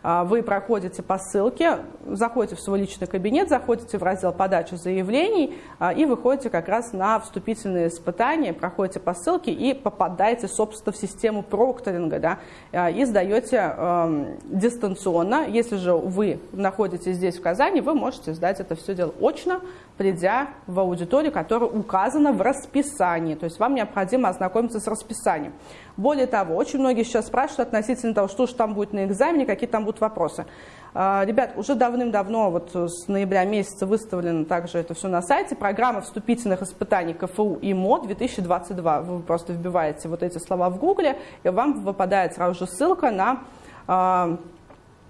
А, вы проходите по ссылке, заходите в свой личный кабинет, заходите в раздел подачи заявлений а, и выходите как раз на вступительные испытания, проходите по ссылке и попадаете, собственно, в систему прокторинга да, а, и сдаете э, дистанционно. Если же вы находитесь здесь, в Казани, вы можете сдать это все дело очно, придя в аудиторию, которая указана в расписании. То есть вам необходимо ознакомиться с расписанием. Более того, очень многие сейчас спрашивают относительно того, что же там будет на экзамене, какие там будут вопросы. А, ребят, уже давным-давно, вот с ноября месяца выставлено также это все на сайте, программа вступительных испытаний КФУ и МО 2022. Вы просто вбиваете вот эти слова в гугле, и вам выпадает сразу же ссылка на а,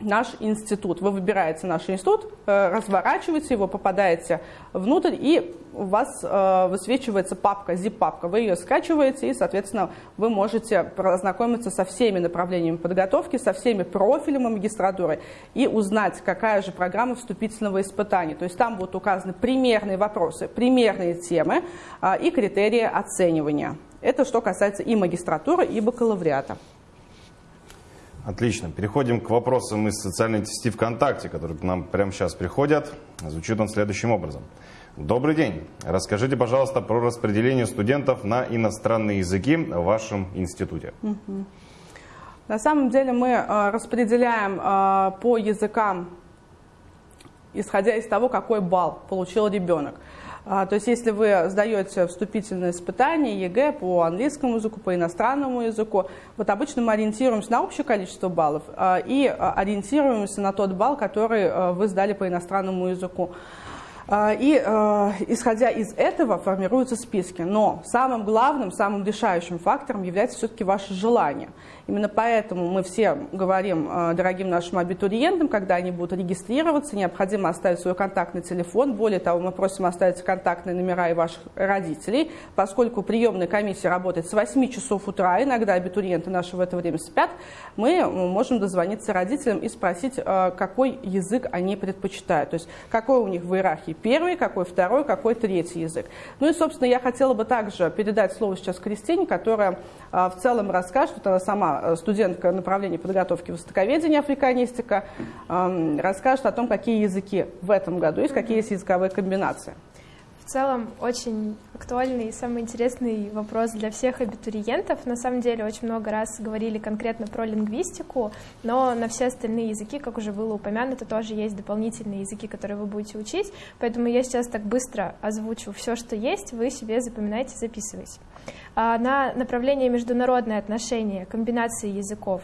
наш институт. Вы выбираете наш институт, э, разворачиваете его, попадаете внутрь, и у вас э, высвечивается папка, zip-папка. Вы ее скачиваете, и, соответственно, вы можете ознакомиться со всеми направлениями подготовки, со всеми профилями магистратуры и узнать, какая же программа вступительного испытания. То есть там будут указаны примерные вопросы, примерные темы э, и критерии оценивания. Это что касается и магистратуры, и бакалавриата. Отлично. Переходим к вопросам из социальной сети ВКонтакте, которые к нам прямо сейчас приходят. Звучит он следующим образом. Добрый день. Расскажите, пожалуйста, про распределение студентов на иностранные языки в вашем институте. На самом деле мы э, распределяем э, по языкам, исходя из того, какой балл получил ребенок. А, то есть если вы сдаете вступительное испытание ЕГЭ по английскому языку, по иностранному языку, вот обычно мы ориентируемся на общее количество баллов а, и а, ориентируемся на тот балл, который вы сдали по иностранному языку. И исходя из этого формируются списки. Но самым главным, самым решающим фактором является все-таки ваше желание – Именно поэтому мы все говорим э, дорогим нашим абитуриентам, когда они будут регистрироваться, необходимо оставить свой контактный телефон. Более того, мы просим оставить контактные номера и ваших родителей, поскольку приемная комиссия работает с 8 часов утра, иногда абитуриенты наши в это время спят, мы можем дозвониться родителям и спросить, э, какой язык они предпочитают. То есть, какой у них в иерархии первый, какой второй, какой третий язык. Ну и, собственно, я хотела бы также передать слово сейчас Кристине, которая э, в целом расскажет, вот она сама Э, студентка направления подготовки востоковедения, африканистика, расскажет о том, какие языки в этом году есть, какие есть языковые комбинации. В целом очень актуальный и самый интересный вопрос для всех абитуриентов. На самом деле очень много раз говорили конкретно про лингвистику, но на все остальные языки, как уже было упомянуто, тоже есть дополнительные языки, которые вы будете учить. Поэтому я сейчас так быстро озвучу все, что есть, вы себе запоминайте, записывайте. А, на направление международные отношения, комбинации языков.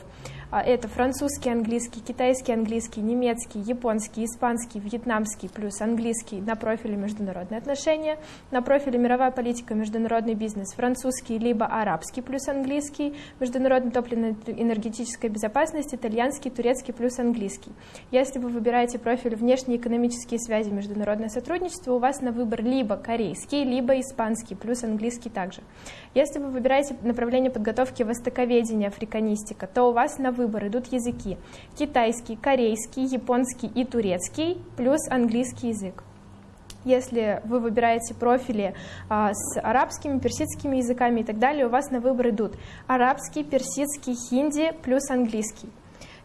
А, это французский, английский, китайский, английский, немецкий, японский, испанский, вьетнамский плюс английский на профиле международные отношения, на профиле мировая политика, международный бизнес, французский либо арабский плюс английский, международная топливно-энергетическая безопасность, итальянский, турецкий плюс английский. Если вы выбираете профиль внешние экономические связи, международное сотрудничество, у вас на выбор либо корейский, либо испанский плюс английский также. Если вы выбираете направление подготовки востоковедения, африканистика, то у вас на выбор идут языки китайский, корейский, японский и турецкий, плюс английский язык. Если вы выбираете профили а, с арабскими, персидскими языками и так далее, у вас на выбор идут арабский, персидский, хинди плюс английский.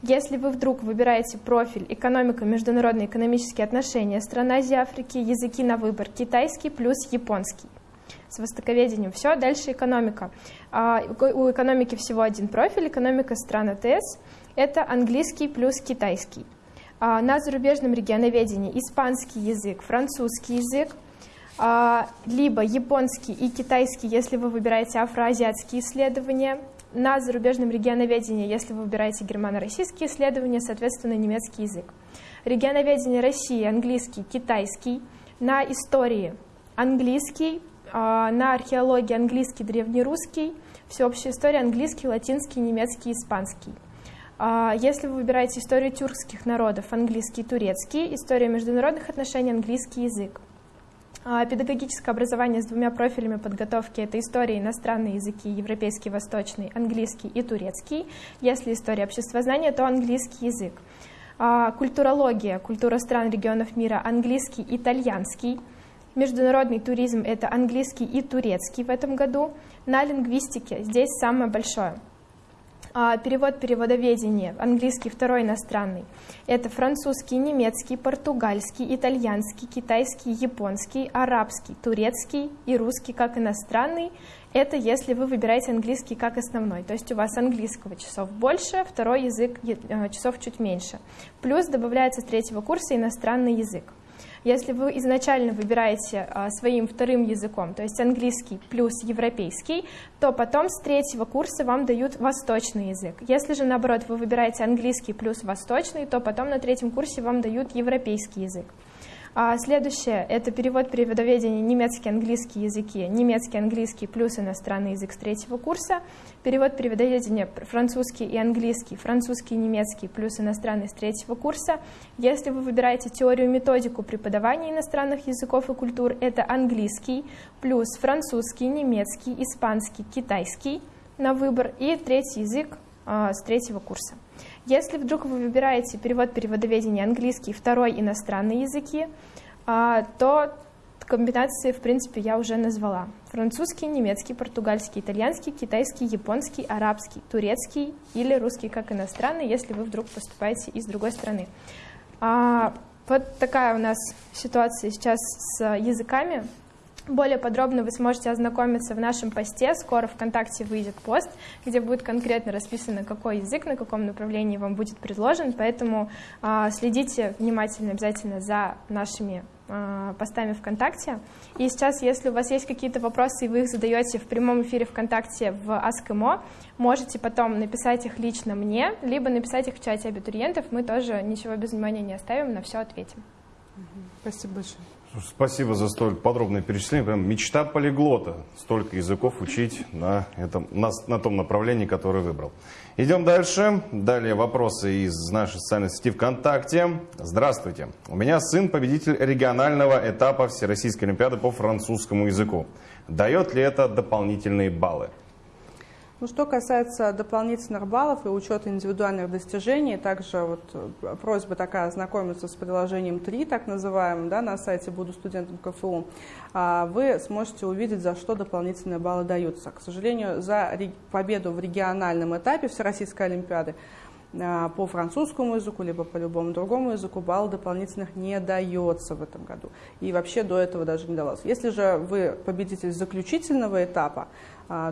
Если вы вдруг выбираете профиль экономика, международные экономические отношения, страна Азии, Африки, языки на выбор, китайский плюс японский. С востоковедением все, дальше экономика. А, у экономики всего один профиль, экономика стран АТС, это английский плюс китайский. А, на зарубежном регионоведении испанский язык, французский язык, а, либо японский и китайский, если вы выбираете афроазиатские исследования, на зарубежном регионоведении, если вы выбираете германо-российские исследования, соответственно, немецкий язык. Регионоведение России, английский, китайский. На истории английский, на археологии английский, древнерусский, всеобщая история английский, латинский, немецкий, испанский. А, если вы выбираете историю тюркских народов, английский, турецкий, история международных отношений, английский язык. А, педагогическое образование с двумя профилями подготовки – это история, иностранные языки, европейский, восточный, английский и турецкий. Если история обществознания, то английский язык. А, культурология, культура стран, регионов мира, английский, итальянский. Международный туризм – это английский и турецкий в этом году. На лингвистике здесь самое большое – а, перевод переводоведения, английский второй иностранный. Это французский, немецкий, португальский, итальянский, китайский, японский, арабский, турецкий и русский как иностранный. Это если вы выбираете английский как основной. То есть у вас английского часов больше, второй язык э, часов чуть меньше. Плюс добавляется с третьего курса иностранный язык. Если вы изначально выбираете а, своим вторым языком, то есть английский плюс европейский, то потом с третьего курса вам дают восточный язык. Если же, наоборот, вы выбираете английский плюс восточный, то потом на третьем курсе вам дают европейский язык. А следующее – это перевод переводоведения немецкий, английский языки, немецкий, английский плюс иностранный язык с третьего курса, перевод переводоведения французский и английский, французский и немецкий плюс иностранный с третьего курса. Если вы выбираете теорию методику преподавания иностранных языков и культур, это английский плюс французский, немецкий, испанский, китайский на выбор и третий язык а, с третьего курса. Если вдруг вы выбираете перевод переводоведения английский, второй иностранный языки, а, то комбинации, в принципе, я уже назвала. Французский, немецкий, португальский, итальянский, китайский, японский, арабский, турецкий или русский как иностранный, если вы вдруг поступаете из другой страны. А, вот такая у нас ситуация сейчас с языками. Более подробно вы сможете ознакомиться в нашем посте. Скоро ВКонтакте выйдет пост, где будет конкретно расписано, какой язык, на каком направлении вам будет предложен. Поэтому э, следите внимательно обязательно за нашими э, постами ВКонтакте. И сейчас, если у вас есть какие-то вопросы, и вы их задаете в прямом эфире ВКонтакте в Аскмо, можете потом написать их лично мне, либо написать их в чате абитуриентов. Мы тоже ничего без внимания не оставим, на все ответим. Спасибо большое. Спасибо за столь подробное перечисление. Прям мечта полиглота. Столько языков учить на, этом, на, на том направлении, которое выбрал. Идем дальше. Далее вопросы из нашей социальной сети ВКонтакте. Здравствуйте. У меня сын победитель регионального этапа Всероссийской Олимпиады по французскому языку. Дает ли это дополнительные баллы? Ну, что касается дополнительных баллов и учета индивидуальных достижений, также вот э, просьба такая ознакомиться с приложением 3, так называемым, да, на сайте «Буду студентом КФУ», а, вы сможете увидеть, за что дополнительные баллы даются. К сожалению, за победу в региональном этапе Всероссийской Олимпиады а, по французскому языку, либо по любому другому языку балл дополнительных не дается в этом году. И вообще до этого даже не давалось. Если же вы победитель заключительного этапа,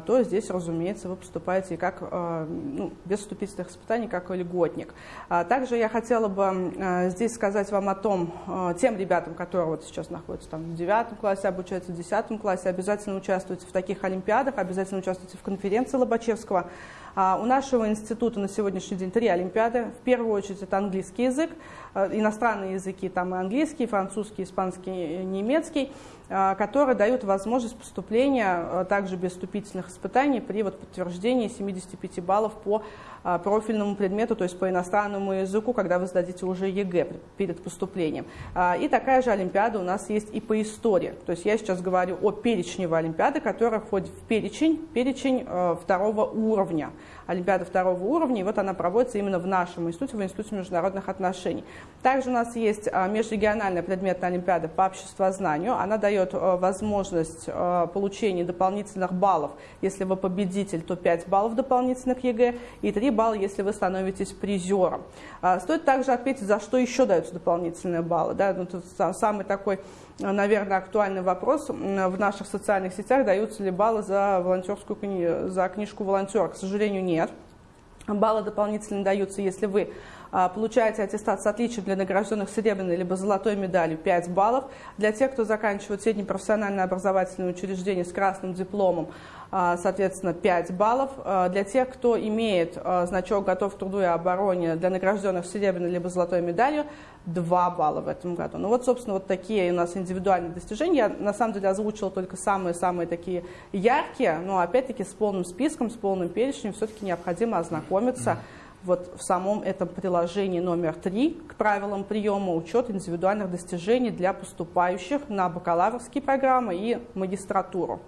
то здесь, разумеется, вы поступаете как, а, ну, без вступительных испытаний, как льготник. А, также я хотела бы здесь сказать вам о том, тем ребятам, которые вот сейчас находятся там в девятом классе, обучаются в десятом классе, обязательно участвуйте в таких олимпиадах, обязательно участвуйте в конференции Лобачевского. У нашего института на сегодняшний день три олимпиады. В первую очередь это английский язык, иностранные языки, там и английский, и французский, испанский, и немецкий. Которые дают возможность поступления также без вступительных испытаний при вот подтверждении 75 баллов по профильному предмету, то есть по иностранному языку, когда вы сдадите уже ЕГЭ перед поступлением. И такая же Олимпиада у нас есть и по истории. То есть я сейчас говорю о перечневой Олимпиаде, которая входит в перечень, перечень второго уровня. Олимпиада второго уровня, и вот она проводится именно в нашем институте, в Институте международных отношений. Также у нас есть а, межрегиональная предметная Олимпиада по обществознанию. Она дает а, возможность а, получения дополнительных баллов. Если вы победитель, то 5 баллов дополнительных ЕГЭ и 3 балла, если вы становитесь призером. Стоит также отметить, за что еще даются дополнительные баллы. Да? Ну, самый такой наверное, актуальный вопрос в наших социальных сетях, даются ли баллы за волонтерскую кни... за книжку волонтера. К сожалению, нет. Баллы дополнительно даются, если вы а, получаете аттестат с отличием для награжденных серебряной либо золотой медалью 5 баллов. Для тех, кто заканчивает среднепрофессиональное образовательное учреждение с красным дипломом, а, соответственно, 5 баллов. А, для тех, кто имеет значок «Готов к труду и обороне» для награжденных серебряной либо золотой медалью, 2 балла в этом году. Ну вот, собственно, вот такие у нас индивидуальные достижения. Я, на самом деле, озвучила только самые-самые такие яркие, но, опять-таки, с полным списком, с полным перечнем все-таки необходимо ознакомиться вот в самом этом приложении номер 3 к правилам приема учет индивидуальных достижений для поступающих на бакалаврские программы и магистратуру.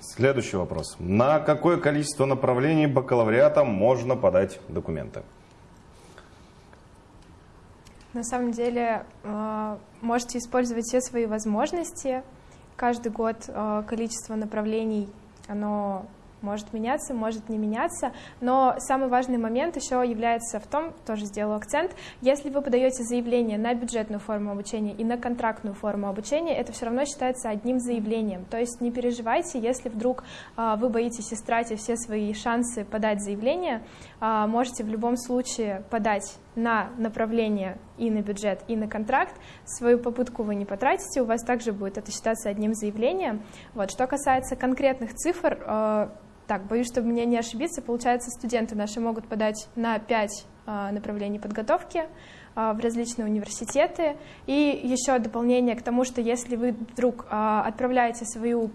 Следующий вопрос. На какое количество направлений бакалавриата можно подать документы? На самом деле э, можете использовать все свои возможности. Каждый год э, количество направлений оно может меняться, может не меняться, но самый важный момент еще является в том, тоже сделаю акцент, если вы подаете заявление на бюджетную форму обучения и на контрактную форму обучения, это все равно считается одним заявлением, то есть не переживайте, если вдруг а, вы боитесь истратить все свои шансы подать заявление, а, можете в любом случае подать на направление и на бюджет, и на контракт. Свою попытку вы не потратите, у вас также будет это считаться одним заявлением. Вот. Что касается конкретных цифр, а, так, боюсь, чтобы мне не ошибиться, получается, студенты наши могут подать на 5 а, направлений подготовки а, в различные университеты. И еще дополнение к тому, что если вы вдруг а, отправляете свою,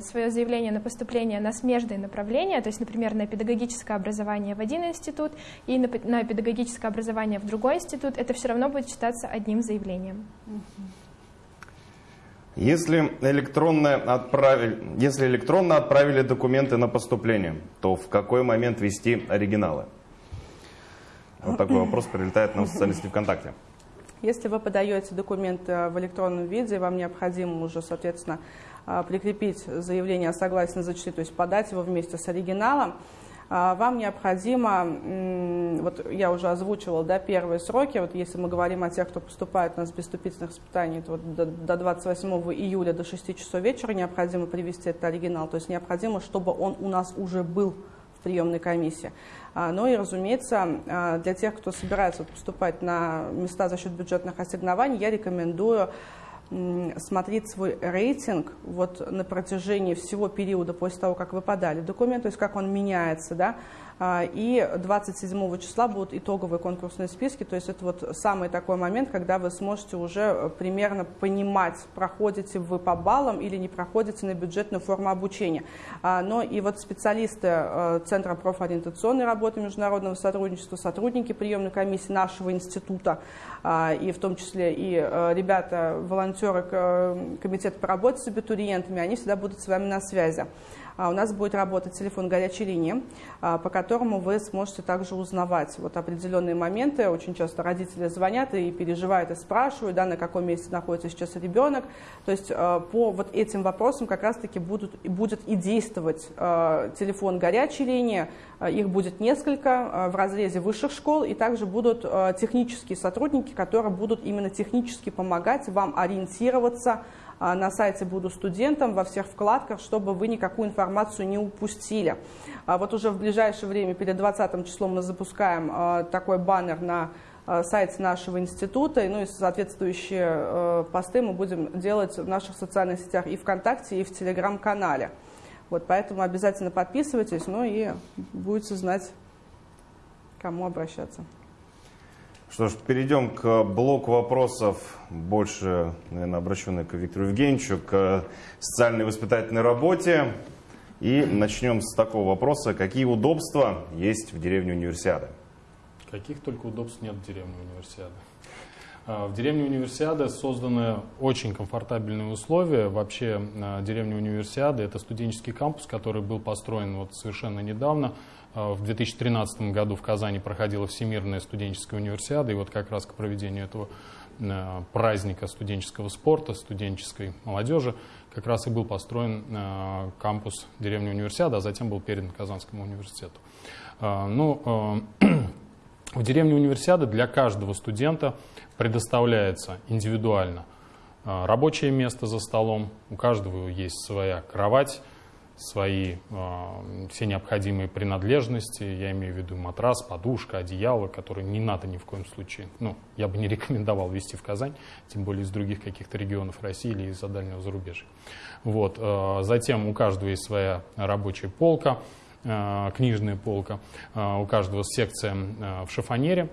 свое заявление на поступление на смежные направления, то есть, например, на педагогическое образование в один институт и на, педагогическое образование в другой институт, это все равно будет считаться одним заявлением. Если электронно, отправили, если электронно отправили документы на поступление, то в какой момент вести оригиналы? Вот такой вопрос прилетает на социальной сети ВКонтакте. Если вы подаете документы в электронном виде, вам необходимо уже, соответственно, а, прикрепить заявление о согласии на зачисление, то есть подать его вместе с оригиналом. А, вам необходимо, вот я уже озвучивала, да, первые сроки, вот если мы говорим о тех, кто поступает у нас без вступительных испытаний, то вот до, до 28 июля до 6 часов вечера необходимо привести этот оригинал, то есть необходимо, чтобы он у нас уже был в приемной комиссии. А, ну и, разумеется, а, для тех, кто собирается поступать на места за счет бюджетных ассигнований, я рекомендую смотреть свой рейтинг вот на протяжении всего периода после того, как вы подали документ, то есть как он меняется, да, и 27 числа будут итоговые конкурсные списки, то есть это вот самый такой момент, когда вы сможете уже э, примерно понимать, проходите вы по баллам или не проходите на бюджетную форму обучения. А, но и вот специалисты э, Центра профориентационной работы международного сотрудничества, сотрудники приемной комиссии нашего института, а, и в том числе и э, ребята, волонтеры Комитета по работе с абитуриентами, они всегда будут с вами на связи. А у нас будет работать телефон горячей линии, а, по которому вы сможете также узнавать вот определенные моменты. Очень часто родители звонят и переживают, и спрашивают, да, на каком месте находится сейчас ребенок. То есть а, по вот этим вопросам как раз-таки будут, будет и действовать телефон горячей линии. Их будет несколько в разрезе высших школ, и также будут технические сотрудники, которые будут именно технически помогать вам ориентироваться на сайте «Буду студентом» во всех вкладках, чтобы вы никакую информацию не упустили. А вот уже в ближайшее время, перед 20 числом, мы запускаем а, такой баннер на сайте нашего института, ну и соответствующие посты мы будем делать в наших социальных сетях и ВКонтакте, и в Телеграм-канале. Вот, поэтому обязательно подписывайтесь, ну и будете знать, кому обращаться. Что ж, перейдем к блоку вопросов, больше, наверное, обращенных к Виктору Евгеньевичу, к социальной воспитательной работе. И начнем с такого вопроса. Какие удобства есть в деревне Универсиады? Каких только удобств нет в деревне Универсиады. А, в деревне Универсиады созданы очень комфортабельные условия. Вообще а, деревня Универсиады – это студенческий кампус, который был построен вот совершенно недавно. А, в 2013 году в Казани проходила Всемирная студенческая универсиада, и вот как раз к проведению этого праздника студенческого спорта, студенческой молодежи, как раз и был построен кампус деревни Универсиады, а затем был передан Казанскому университету. Ну, (clears throat) в деревне Универсиады для каждого студента предоставляется индивидуально а, рабочее место за столом, у каждого есть своя кровать, свои э, все необходимые принадлежности, я имею в виду матрас, подушка, одеяло, которые не надо ни в коем случае, ну, я бы не (laughs) рекомендовал везти в Казань, тем более из других каких-то регионов России или из-за дальнего зарубежья. Вот, э, затем у каждого есть своя рабочая полка, э, книжная полка, у каждого секция в шифонере,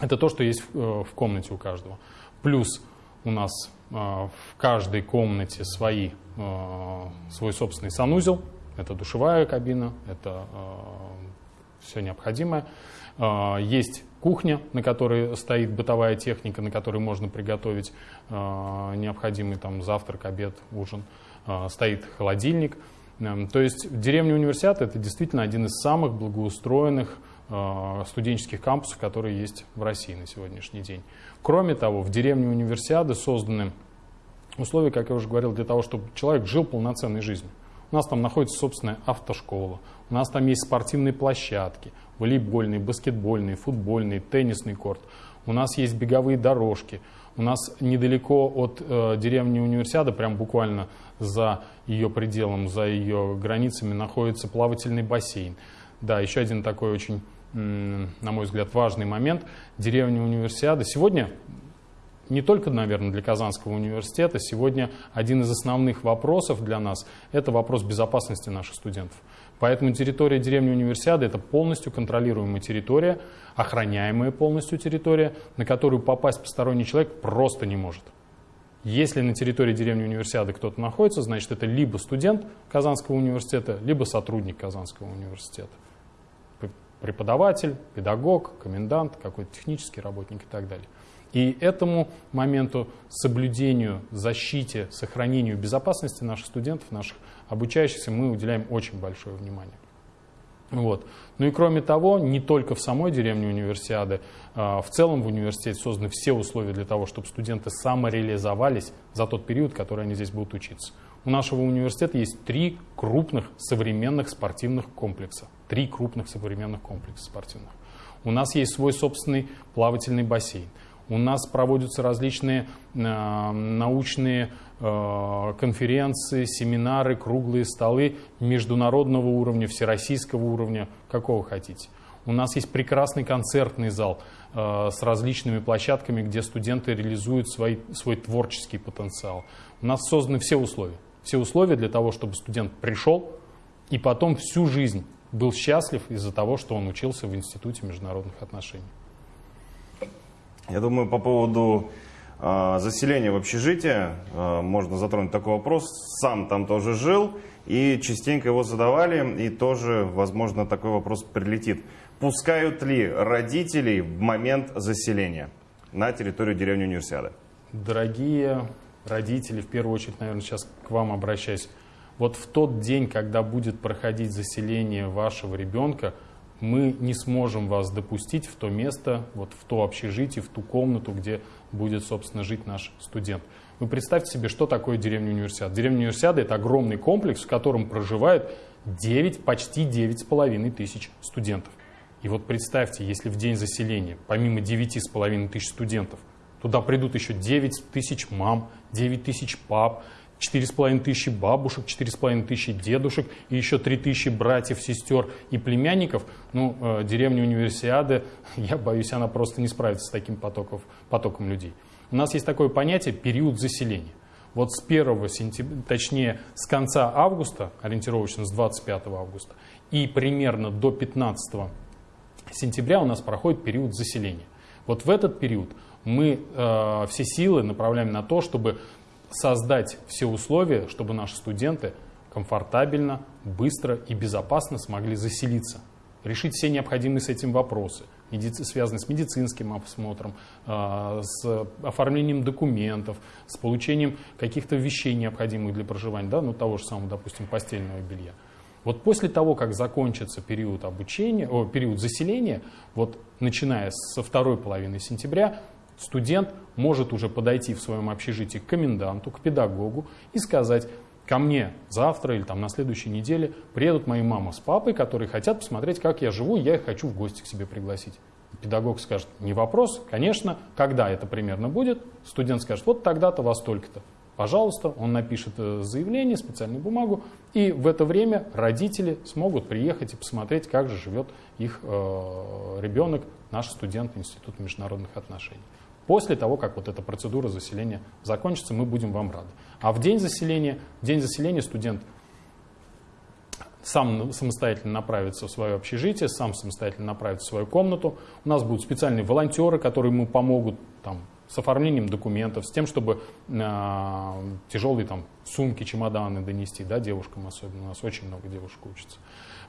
это то, что есть в э, комнате у каждого. Плюс у нас в каждой комнате свои, свой собственный санузел. Это душевая кабина, это все необходимое. Есть кухня, на которой стоит бытовая техника, на которой можно приготовить необходимый там завтрак, обед, ужин. Стоит холодильник. То есть деревня университет это действительно один из самых благоустроенных Э, студенческих кампусов, которые есть в России на сегодняшний день. Кроме того, в деревне универсиады созданы условия, как я уже говорил, для того, чтобы человек жил полноценной жизнью. У нас там находится собственная автошкола, у нас там есть спортивные площадки, волейбольные, баскетбольные, футбольные, теннисный корт, у нас есть беговые дорожки, у нас недалеко от э, деревни Универсиады, прям буквально за ее пределом, за ее границами находится плавательный бассейн. Да, еще один такой очень на мой взгляд, важный момент. Деревня универсиады сегодня не только, наверное, для Казанского университета, сегодня один из основных вопросов для нас – это вопрос безопасности наших студентов. Поэтому территория деревни универсиады – это полностью контролируемая территория, охраняемая полностью территория, на которую попасть посторонний человек просто не может. Если на территории деревни универсиады кто-то находится, значит, это либо студент Казанского университета, либо сотрудник Казанского университета преподаватель, педагог, комендант, какой-то технический работник и так далее. И этому моменту соблюдению, защите, сохранению безопасности наших студентов, наших обучающихся мы уделяем очень большое внимание. Вот. Ну и кроме того, не только в самой деревне универсиады, а в целом в университете созданы все условия для того, чтобы студенты самореализовались за тот период, который они здесь будут учиться. У нашего университета есть три крупных современных спортивных комплекса. Три крупных современных комплекса спортивных. У нас есть свой собственный плавательный бассейн. У нас проводятся различные э, научные э, конференции, семинары, круглые столы международного уровня, всероссийского уровня, какого хотите. У нас есть прекрасный концертный зал э, с различными площадками, где студенты реализуют свой, свой творческий потенциал. У нас созданы все условия все условия для того, чтобы студент пришел и потом всю жизнь был счастлив из-за того, что он учился в Институте международных отношений. Я думаю, по поводу э, заселения в общежитие э, можно затронуть такой вопрос. Сам там тоже жил и частенько его задавали, и тоже, возможно, такой вопрос прилетит. Пускают ли родителей в момент заселения на территорию деревни Универсиады? Дорогие родители, в первую очередь, наверное, сейчас к вам обращаюсь, вот в тот день, когда будет проходить заселение вашего ребенка, мы не сможем вас допустить в то место, вот в то общежитие, в ту комнату, где будет, собственно, жить наш студент. Вы представьте себе, что такое деревня универсиада. Деревня универсиада – это огромный комплекс, в котором проживает 9, почти 9,5 тысяч студентов. И вот представьте, если в день заселения, помимо 9,5 тысяч студентов, Туда придут еще 9 тысяч мам, 9 тысяч пап, 4,5 тысячи бабушек, 4,5 тысячи дедушек и еще 3 тысячи братьев, сестер и племянников. Ну, э, деревня Универсиады, (laughs) я боюсь, она просто не справится с таким потоком, потоком людей. У нас есть такое понятие период заселения. Вот с 1 сентября, точнее с конца августа, ориентировочно с 25 августа, и примерно до 15 сентября у нас проходит период заселения. Вот в этот период мы э, все силы направляем на то, чтобы создать все условия, чтобы наши студенты комфортабельно, быстро и безопасно смогли заселиться, решить все необходимые с этим вопросы, связанные с медицинским осмотром, э, с оформлением документов, с получением каких-то вещей, необходимых для проживания, да, ну того же самого, допустим, постельного белья. Вот после того, как закончится период обучения, о, период заселения, вот начиная со второй половины сентября, студент может уже подойти в своем общежитии к коменданту, к педагогу и сказать, ко мне завтра или там на следующей неделе приедут мои мама с папой, которые хотят посмотреть, как я живу, я их хочу в гости к себе пригласить. Педагог скажет, не вопрос, конечно, когда это примерно будет, студент скажет, вот тогда-то, во столько-то пожалуйста, он напишет э, заявление, специальную бумагу, и в это время родители смогут приехать и посмотреть, как же живет их э, ребенок, наш студент Института международных отношений. После того, как вот эта процедура заселения закончится, мы будем вам рады. А в день заселения, в день заселения студент сам самостоятельно направится в свое общежитие, сам самостоятельно направится в свою комнату. У нас будут специальные волонтеры, которые ему помогут там, с оформлением документов, с тем, чтобы э, тяжелые там, сумки, чемоданы донести, да, девушкам особенно, у нас очень много девушек учатся.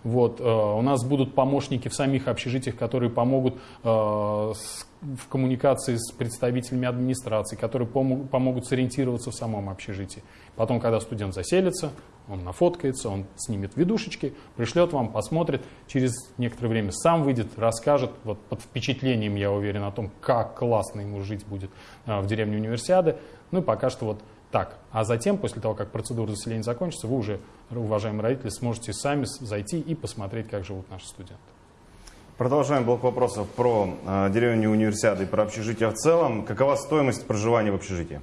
Вот, э, у нас будут помощники в самих общежитиях, которые помогут э, с, в коммуникации с представителями администрации, которые помогут, помогут сориентироваться в самом общежитии. Потом, когда студент заселится, он нафоткается, он снимет видушечки, пришлет вам, посмотрит, через некоторое время сам выйдет, расскажет, вот под впечатлением, я уверен, о том, как классно ему жить будет а, в деревне Универсиады. Ну и пока что вот так. А затем, после того, как процедура заселения закончится, вы уже, уважаемые родители, сможете сами зайти и посмотреть, как живут наши студенты. Продолжаем блок вопросов про э, деревню Универсиады и про общежитие в целом. Какова стоимость проживания в общежитии?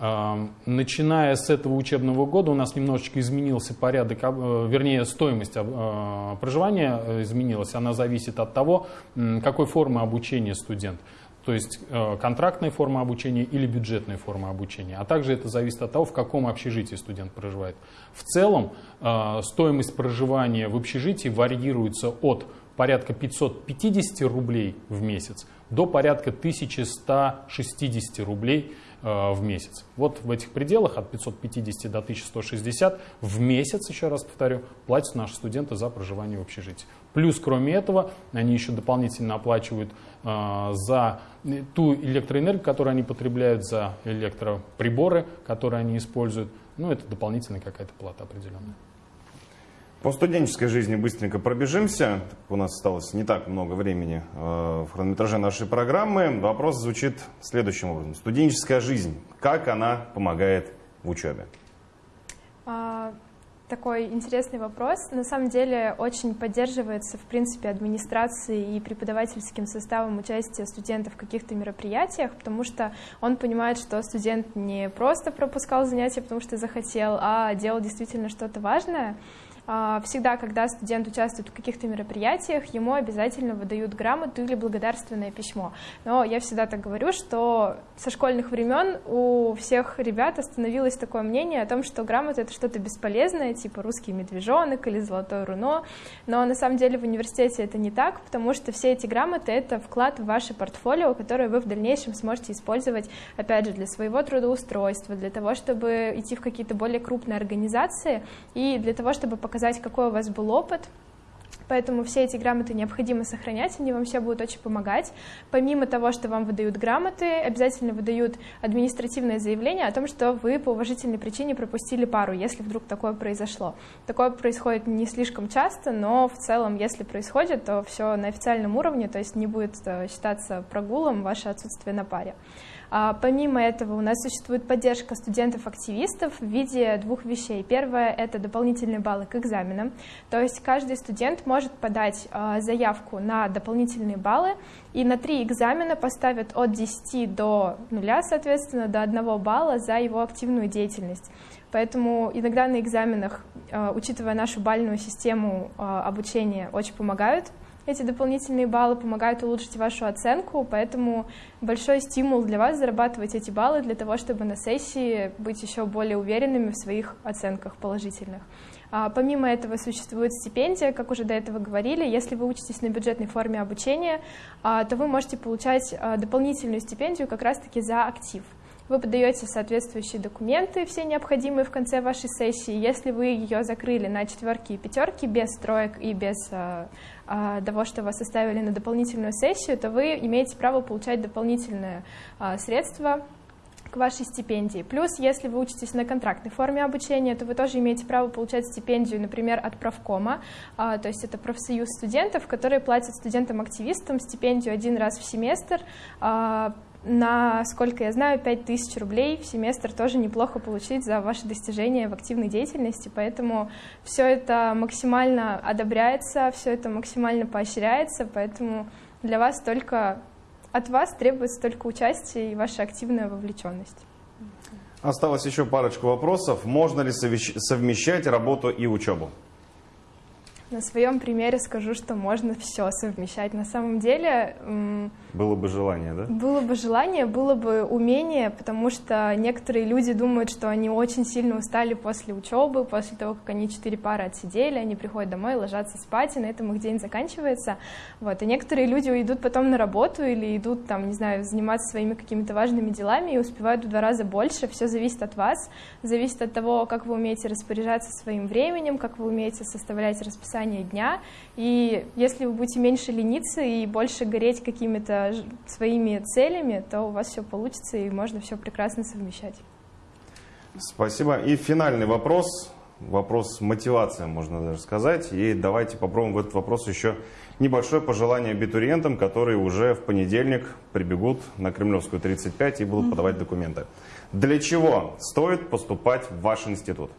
Начиная с этого учебного года у нас немножечко изменился порядок, э, вернее стоимость э, проживания э, изменилась. Она зависит от того, какой формы обучения студент. То есть контрактная форма обучения или бюджетная форма обучения. А также это зависит от того, в каком общежитии студент проживает. В целом стоимость проживания в общежитии варьируется от порядка 550 рублей в месяц до порядка 1160 рублей Э, в месяц. Вот в этих пределах от 550 до 1160 в месяц, еще раз повторю, платят наши студенты за проживание в общежитии. Плюс, кроме этого, они еще дополнительно оплачивают э, за ту электроэнергию, которую они потребляют, за электроприборы, которые они используют. Ну, это дополнительная какая-то плата определенная. По студенческой жизни быстренько пробежимся. У нас осталось не так много времени э, в хронометраже нашей программы. Вопрос звучит следующим образом. Студенческая жизнь, как она помогает в учебе? А, такой интересный вопрос. На самом деле очень поддерживается, в принципе, администрацией и преподавательским составом участия студентов в каких-то мероприятиях, потому что он понимает, что студент не просто пропускал занятия, потому что захотел, а делал действительно что-то важное. А, всегда, когда студент участвует в каких-то мероприятиях, ему обязательно выдают грамоту или благодарственное письмо. Но я всегда так говорю, что со школьных времен у всех ребят остановилось такое мнение о том, что грамота — это что-то бесполезное, типа русский медвежонок или золотое руно. Но на самом деле в университете это не так, потому что все эти грамоты — это вклад в ваше портфолио, которое вы в дальнейшем сможете использовать, опять же, для своего трудоустройства, для того, чтобы идти в какие-то более крупные организации и для того, чтобы показать показать, какой у вас был опыт, Поэтому все эти грамоты необходимо сохранять, они вам все будут очень помогать. Помимо того, что вам выдают грамоты, обязательно выдают административное заявление о том, что вы по уважительной причине пропустили пару, если вдруг такое произошло. Такое происходит не слишком часто, но в целом, если происходит, то все на официальном уровне, то есть не будет э, считаться прогулом ваше отсутствие на паре. А, помимо этого у нас существует поддержка студентов-активистов в виде двух вещей. Первое — это дополнительные баллы к экзаменам, то есть каждый студент может подать а, заявку на дополнительные баллы, и на три экзамена поставят от 10 до нуля, соответственно, до 1 балла за его активную деятельность. Поэтому иногда на экзаменах, а, учитывая нашу бальную систему обучения, очень помогают эти дополнительные баллы помогают улучшить вашу оценку, поэтому большой стимул для вас зарабатывать эти баллы для того, чтобы на сессии быть еще более уверенными в своих оценках положительных. А, помимо этого существует стипендия, как уже до этого говорили. Если вы учитесь на бюджетной форме обучения, а, то вы можете получать а, дополнительную стипендию как раз-таки за актив. Вы подаете соответствующие документы, все необходимые в конце вашей сессии. Если вы ее закрыли на четверки и пятерки, без строек и без а, а, того, что вас оставили на дополнительную сессию, то вы имеете право получать дополнительные а, средства к вашей стипендии. Плюс, если вы учитесь на контрактной форме обучения, то вы тоже имеете право получать стипендию, например, от правкома, а, то есть это профсоюз студентов, которые платят студентам-активистам стипендию один раз в семестр, а, на, сколько я знаю, 5000 рублей в семестр тоже неплохо получить за ваши достижения в активной деятельности, поэтому все это максимально одобряется, все это максимально поощряется, поэтому для вас только от вас требуется только участие и ваша активная вовлеченность. Осталось еще парочку вопросов. Можно ли совмещать работу и учебу? На своем примере скажу, что можно все совмещать. На самом деле... Было бы желание, да? Было бы желание, было бы умение, потому что некоторые люди думают, что они очень сильно устали после учебы, после того, как они четыре пары отсидели, они приходят домой, ложатся спать, и на этом их день заканчивается. Вот. И некоторые люди идут потом на работу или идут, там, не знаю, заниматься своими какими-то важными делами и успевают в два раза больше. Все зависит от вас, зависит от того, как вы умеете распоряжаться своим временем, как вы умеете составлять расписание расписание дня. И если вы будете меньше лениться и больше гореть какими-то своими целями, то у вас все получится и можно все прекрасно совмещать. Спасибо. И финальный вопрос. Вопрос мотивации, можно даже сказать. И давайте попробуем в этот вопрос еще небольшое пожелание абитуриентам, которые уже в понедельник прибегут на Кремлевскую 35 и будут подавать документы. Для чего стоит поступать в ваш институт?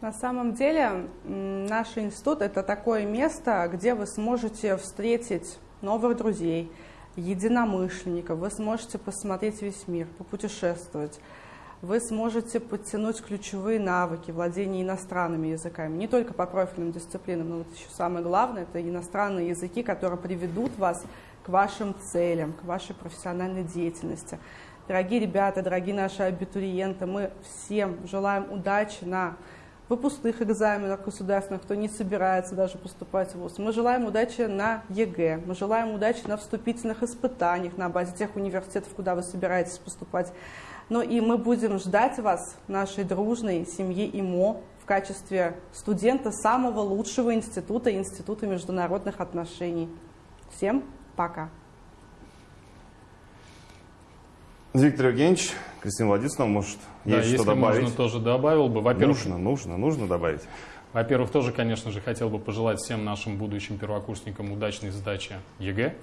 На самом деле наш институт это такое место, где вы сможете встретить новых друзей, единомышленников, вы сможете посмотреть весь мир, попутешествовать, вы сможете подтянуть ключевые навыки владения иностранными языками, не только по профильным дисциплинам, но вот еще самое главное, это иностранные языки, которые приведут вас к вашим целям, к вашей профессиональной деятельности. Дорогие ребята, дорогие наши абитуриенты, мы всем желаем удачи на выпускных экзаменах государственных, кто не собирается даже поступать в ВУЗ. Мы желаем удачи на ЕГЭ, мы желаем удачи на вступительных испытаниях на базе тех университетов, куда вы собираетесь поступать. Но и мы будем ждать вас, нашей дружной семьи ИМО, в качестве студента самого лучшего института, Института международных отношений. Всем пока! Виктор Евгеньевич, Кристина Владиславовна, может, да, есть что добавить? можно, тоже добавил бы. Во-первых, нужно, нужно, нужно добавить. Во-первых, тоже, конечно же, хотел бы пожелать всем нашим будущим первокурсникам удачной сдачи ЕГЭ.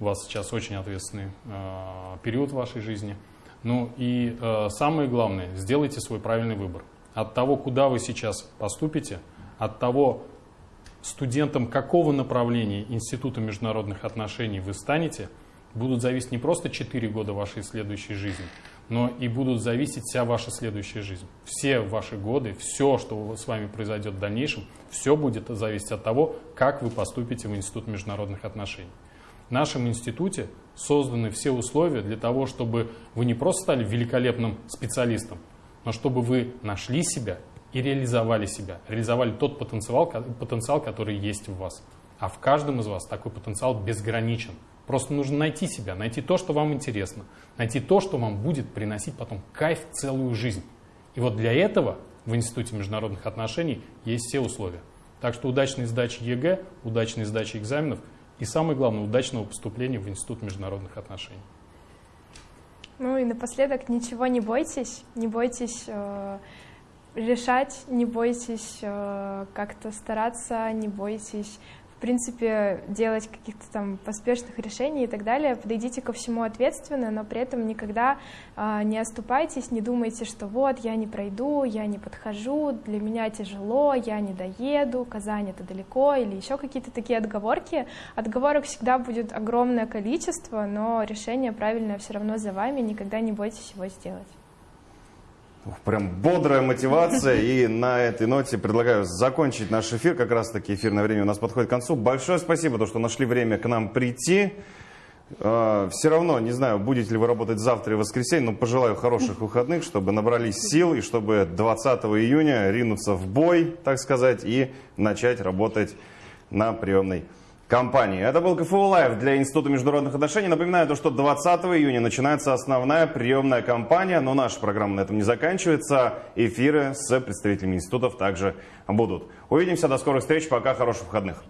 У вас сейчас очень ответственный э, период в вашей жизни. Ну и э, самое главное, сделайте свой правильный выбор. От того, куда вы сейчас поступите, от того, студентом какого направления Института международных отношений вы станете – будут зависеть не просто 4 года вашей следующей жизни, но и будут зависеть вся ваша следующая жизнь. Все ваши годы, все, что с вами произойдет в дальнейшем, все будет зависеть от того, как вы поступите в Институт международных отношений. В нашем институте созданы все условия для того, чтобы вы не просто стали великолепным специалистом, но чтобы вы нашли себя и реализовали себя, реализовали тот потенциал, потенциал, который есть в вас. А в каждом из вас такой потенциал безграничен. Просто нужно найти себя, найти то, что вам интересно, найти то, что вам будет приносить потом кайф целую жизнь. И вот для этого в Институте международных отношений есть все условия. Так что удачной сдачи ЕГЭ, удачной сдачи экзаменов и самое главное, удачного поступления в Институт международных отношений. Ну и напоследок, ничего не бойтесь, не бойтесь э, решать, не бойтесь э, как-то стараться, не бойтесь принципе, делать каких-то там поспешных решений и так далее. Подойдите ко всему ответственно, но при этом никогда э, не оступайтесь, не думайте, что вот, я не пройду, я не подхожу, для меня тяжело, я не доеду, Казань это далеко, или еще какие-то такие отговорки. Отговорок всегда будет огромное количество, но решение правильное все равно за вами, никогда не бойтесь его сделать. Прям бодрая мотивация. И на этой ноте предлагаю закончить наш эфир. Как раз таки эфирное время у нас подходит к концу. Большое спасибо, то, что нашли время к нам прийти. Все равно, не знаю, будете ли вы работать завтра и воскресенье, но пожелаю хороших выходных, чтобы набрались сил и чтобы 20 июня ринуться в бой, так сказать, и начать работать на приемной компании. Это был КФУ Лайв для Института международных отношений. Напоминаю, то, что 20 июня начинается основная приемная кампания, но наша программа на этом не заканчивается. Эфиры с представителями институтов также будут. Увидимся, до скорых встреч, пока, хороших выходных.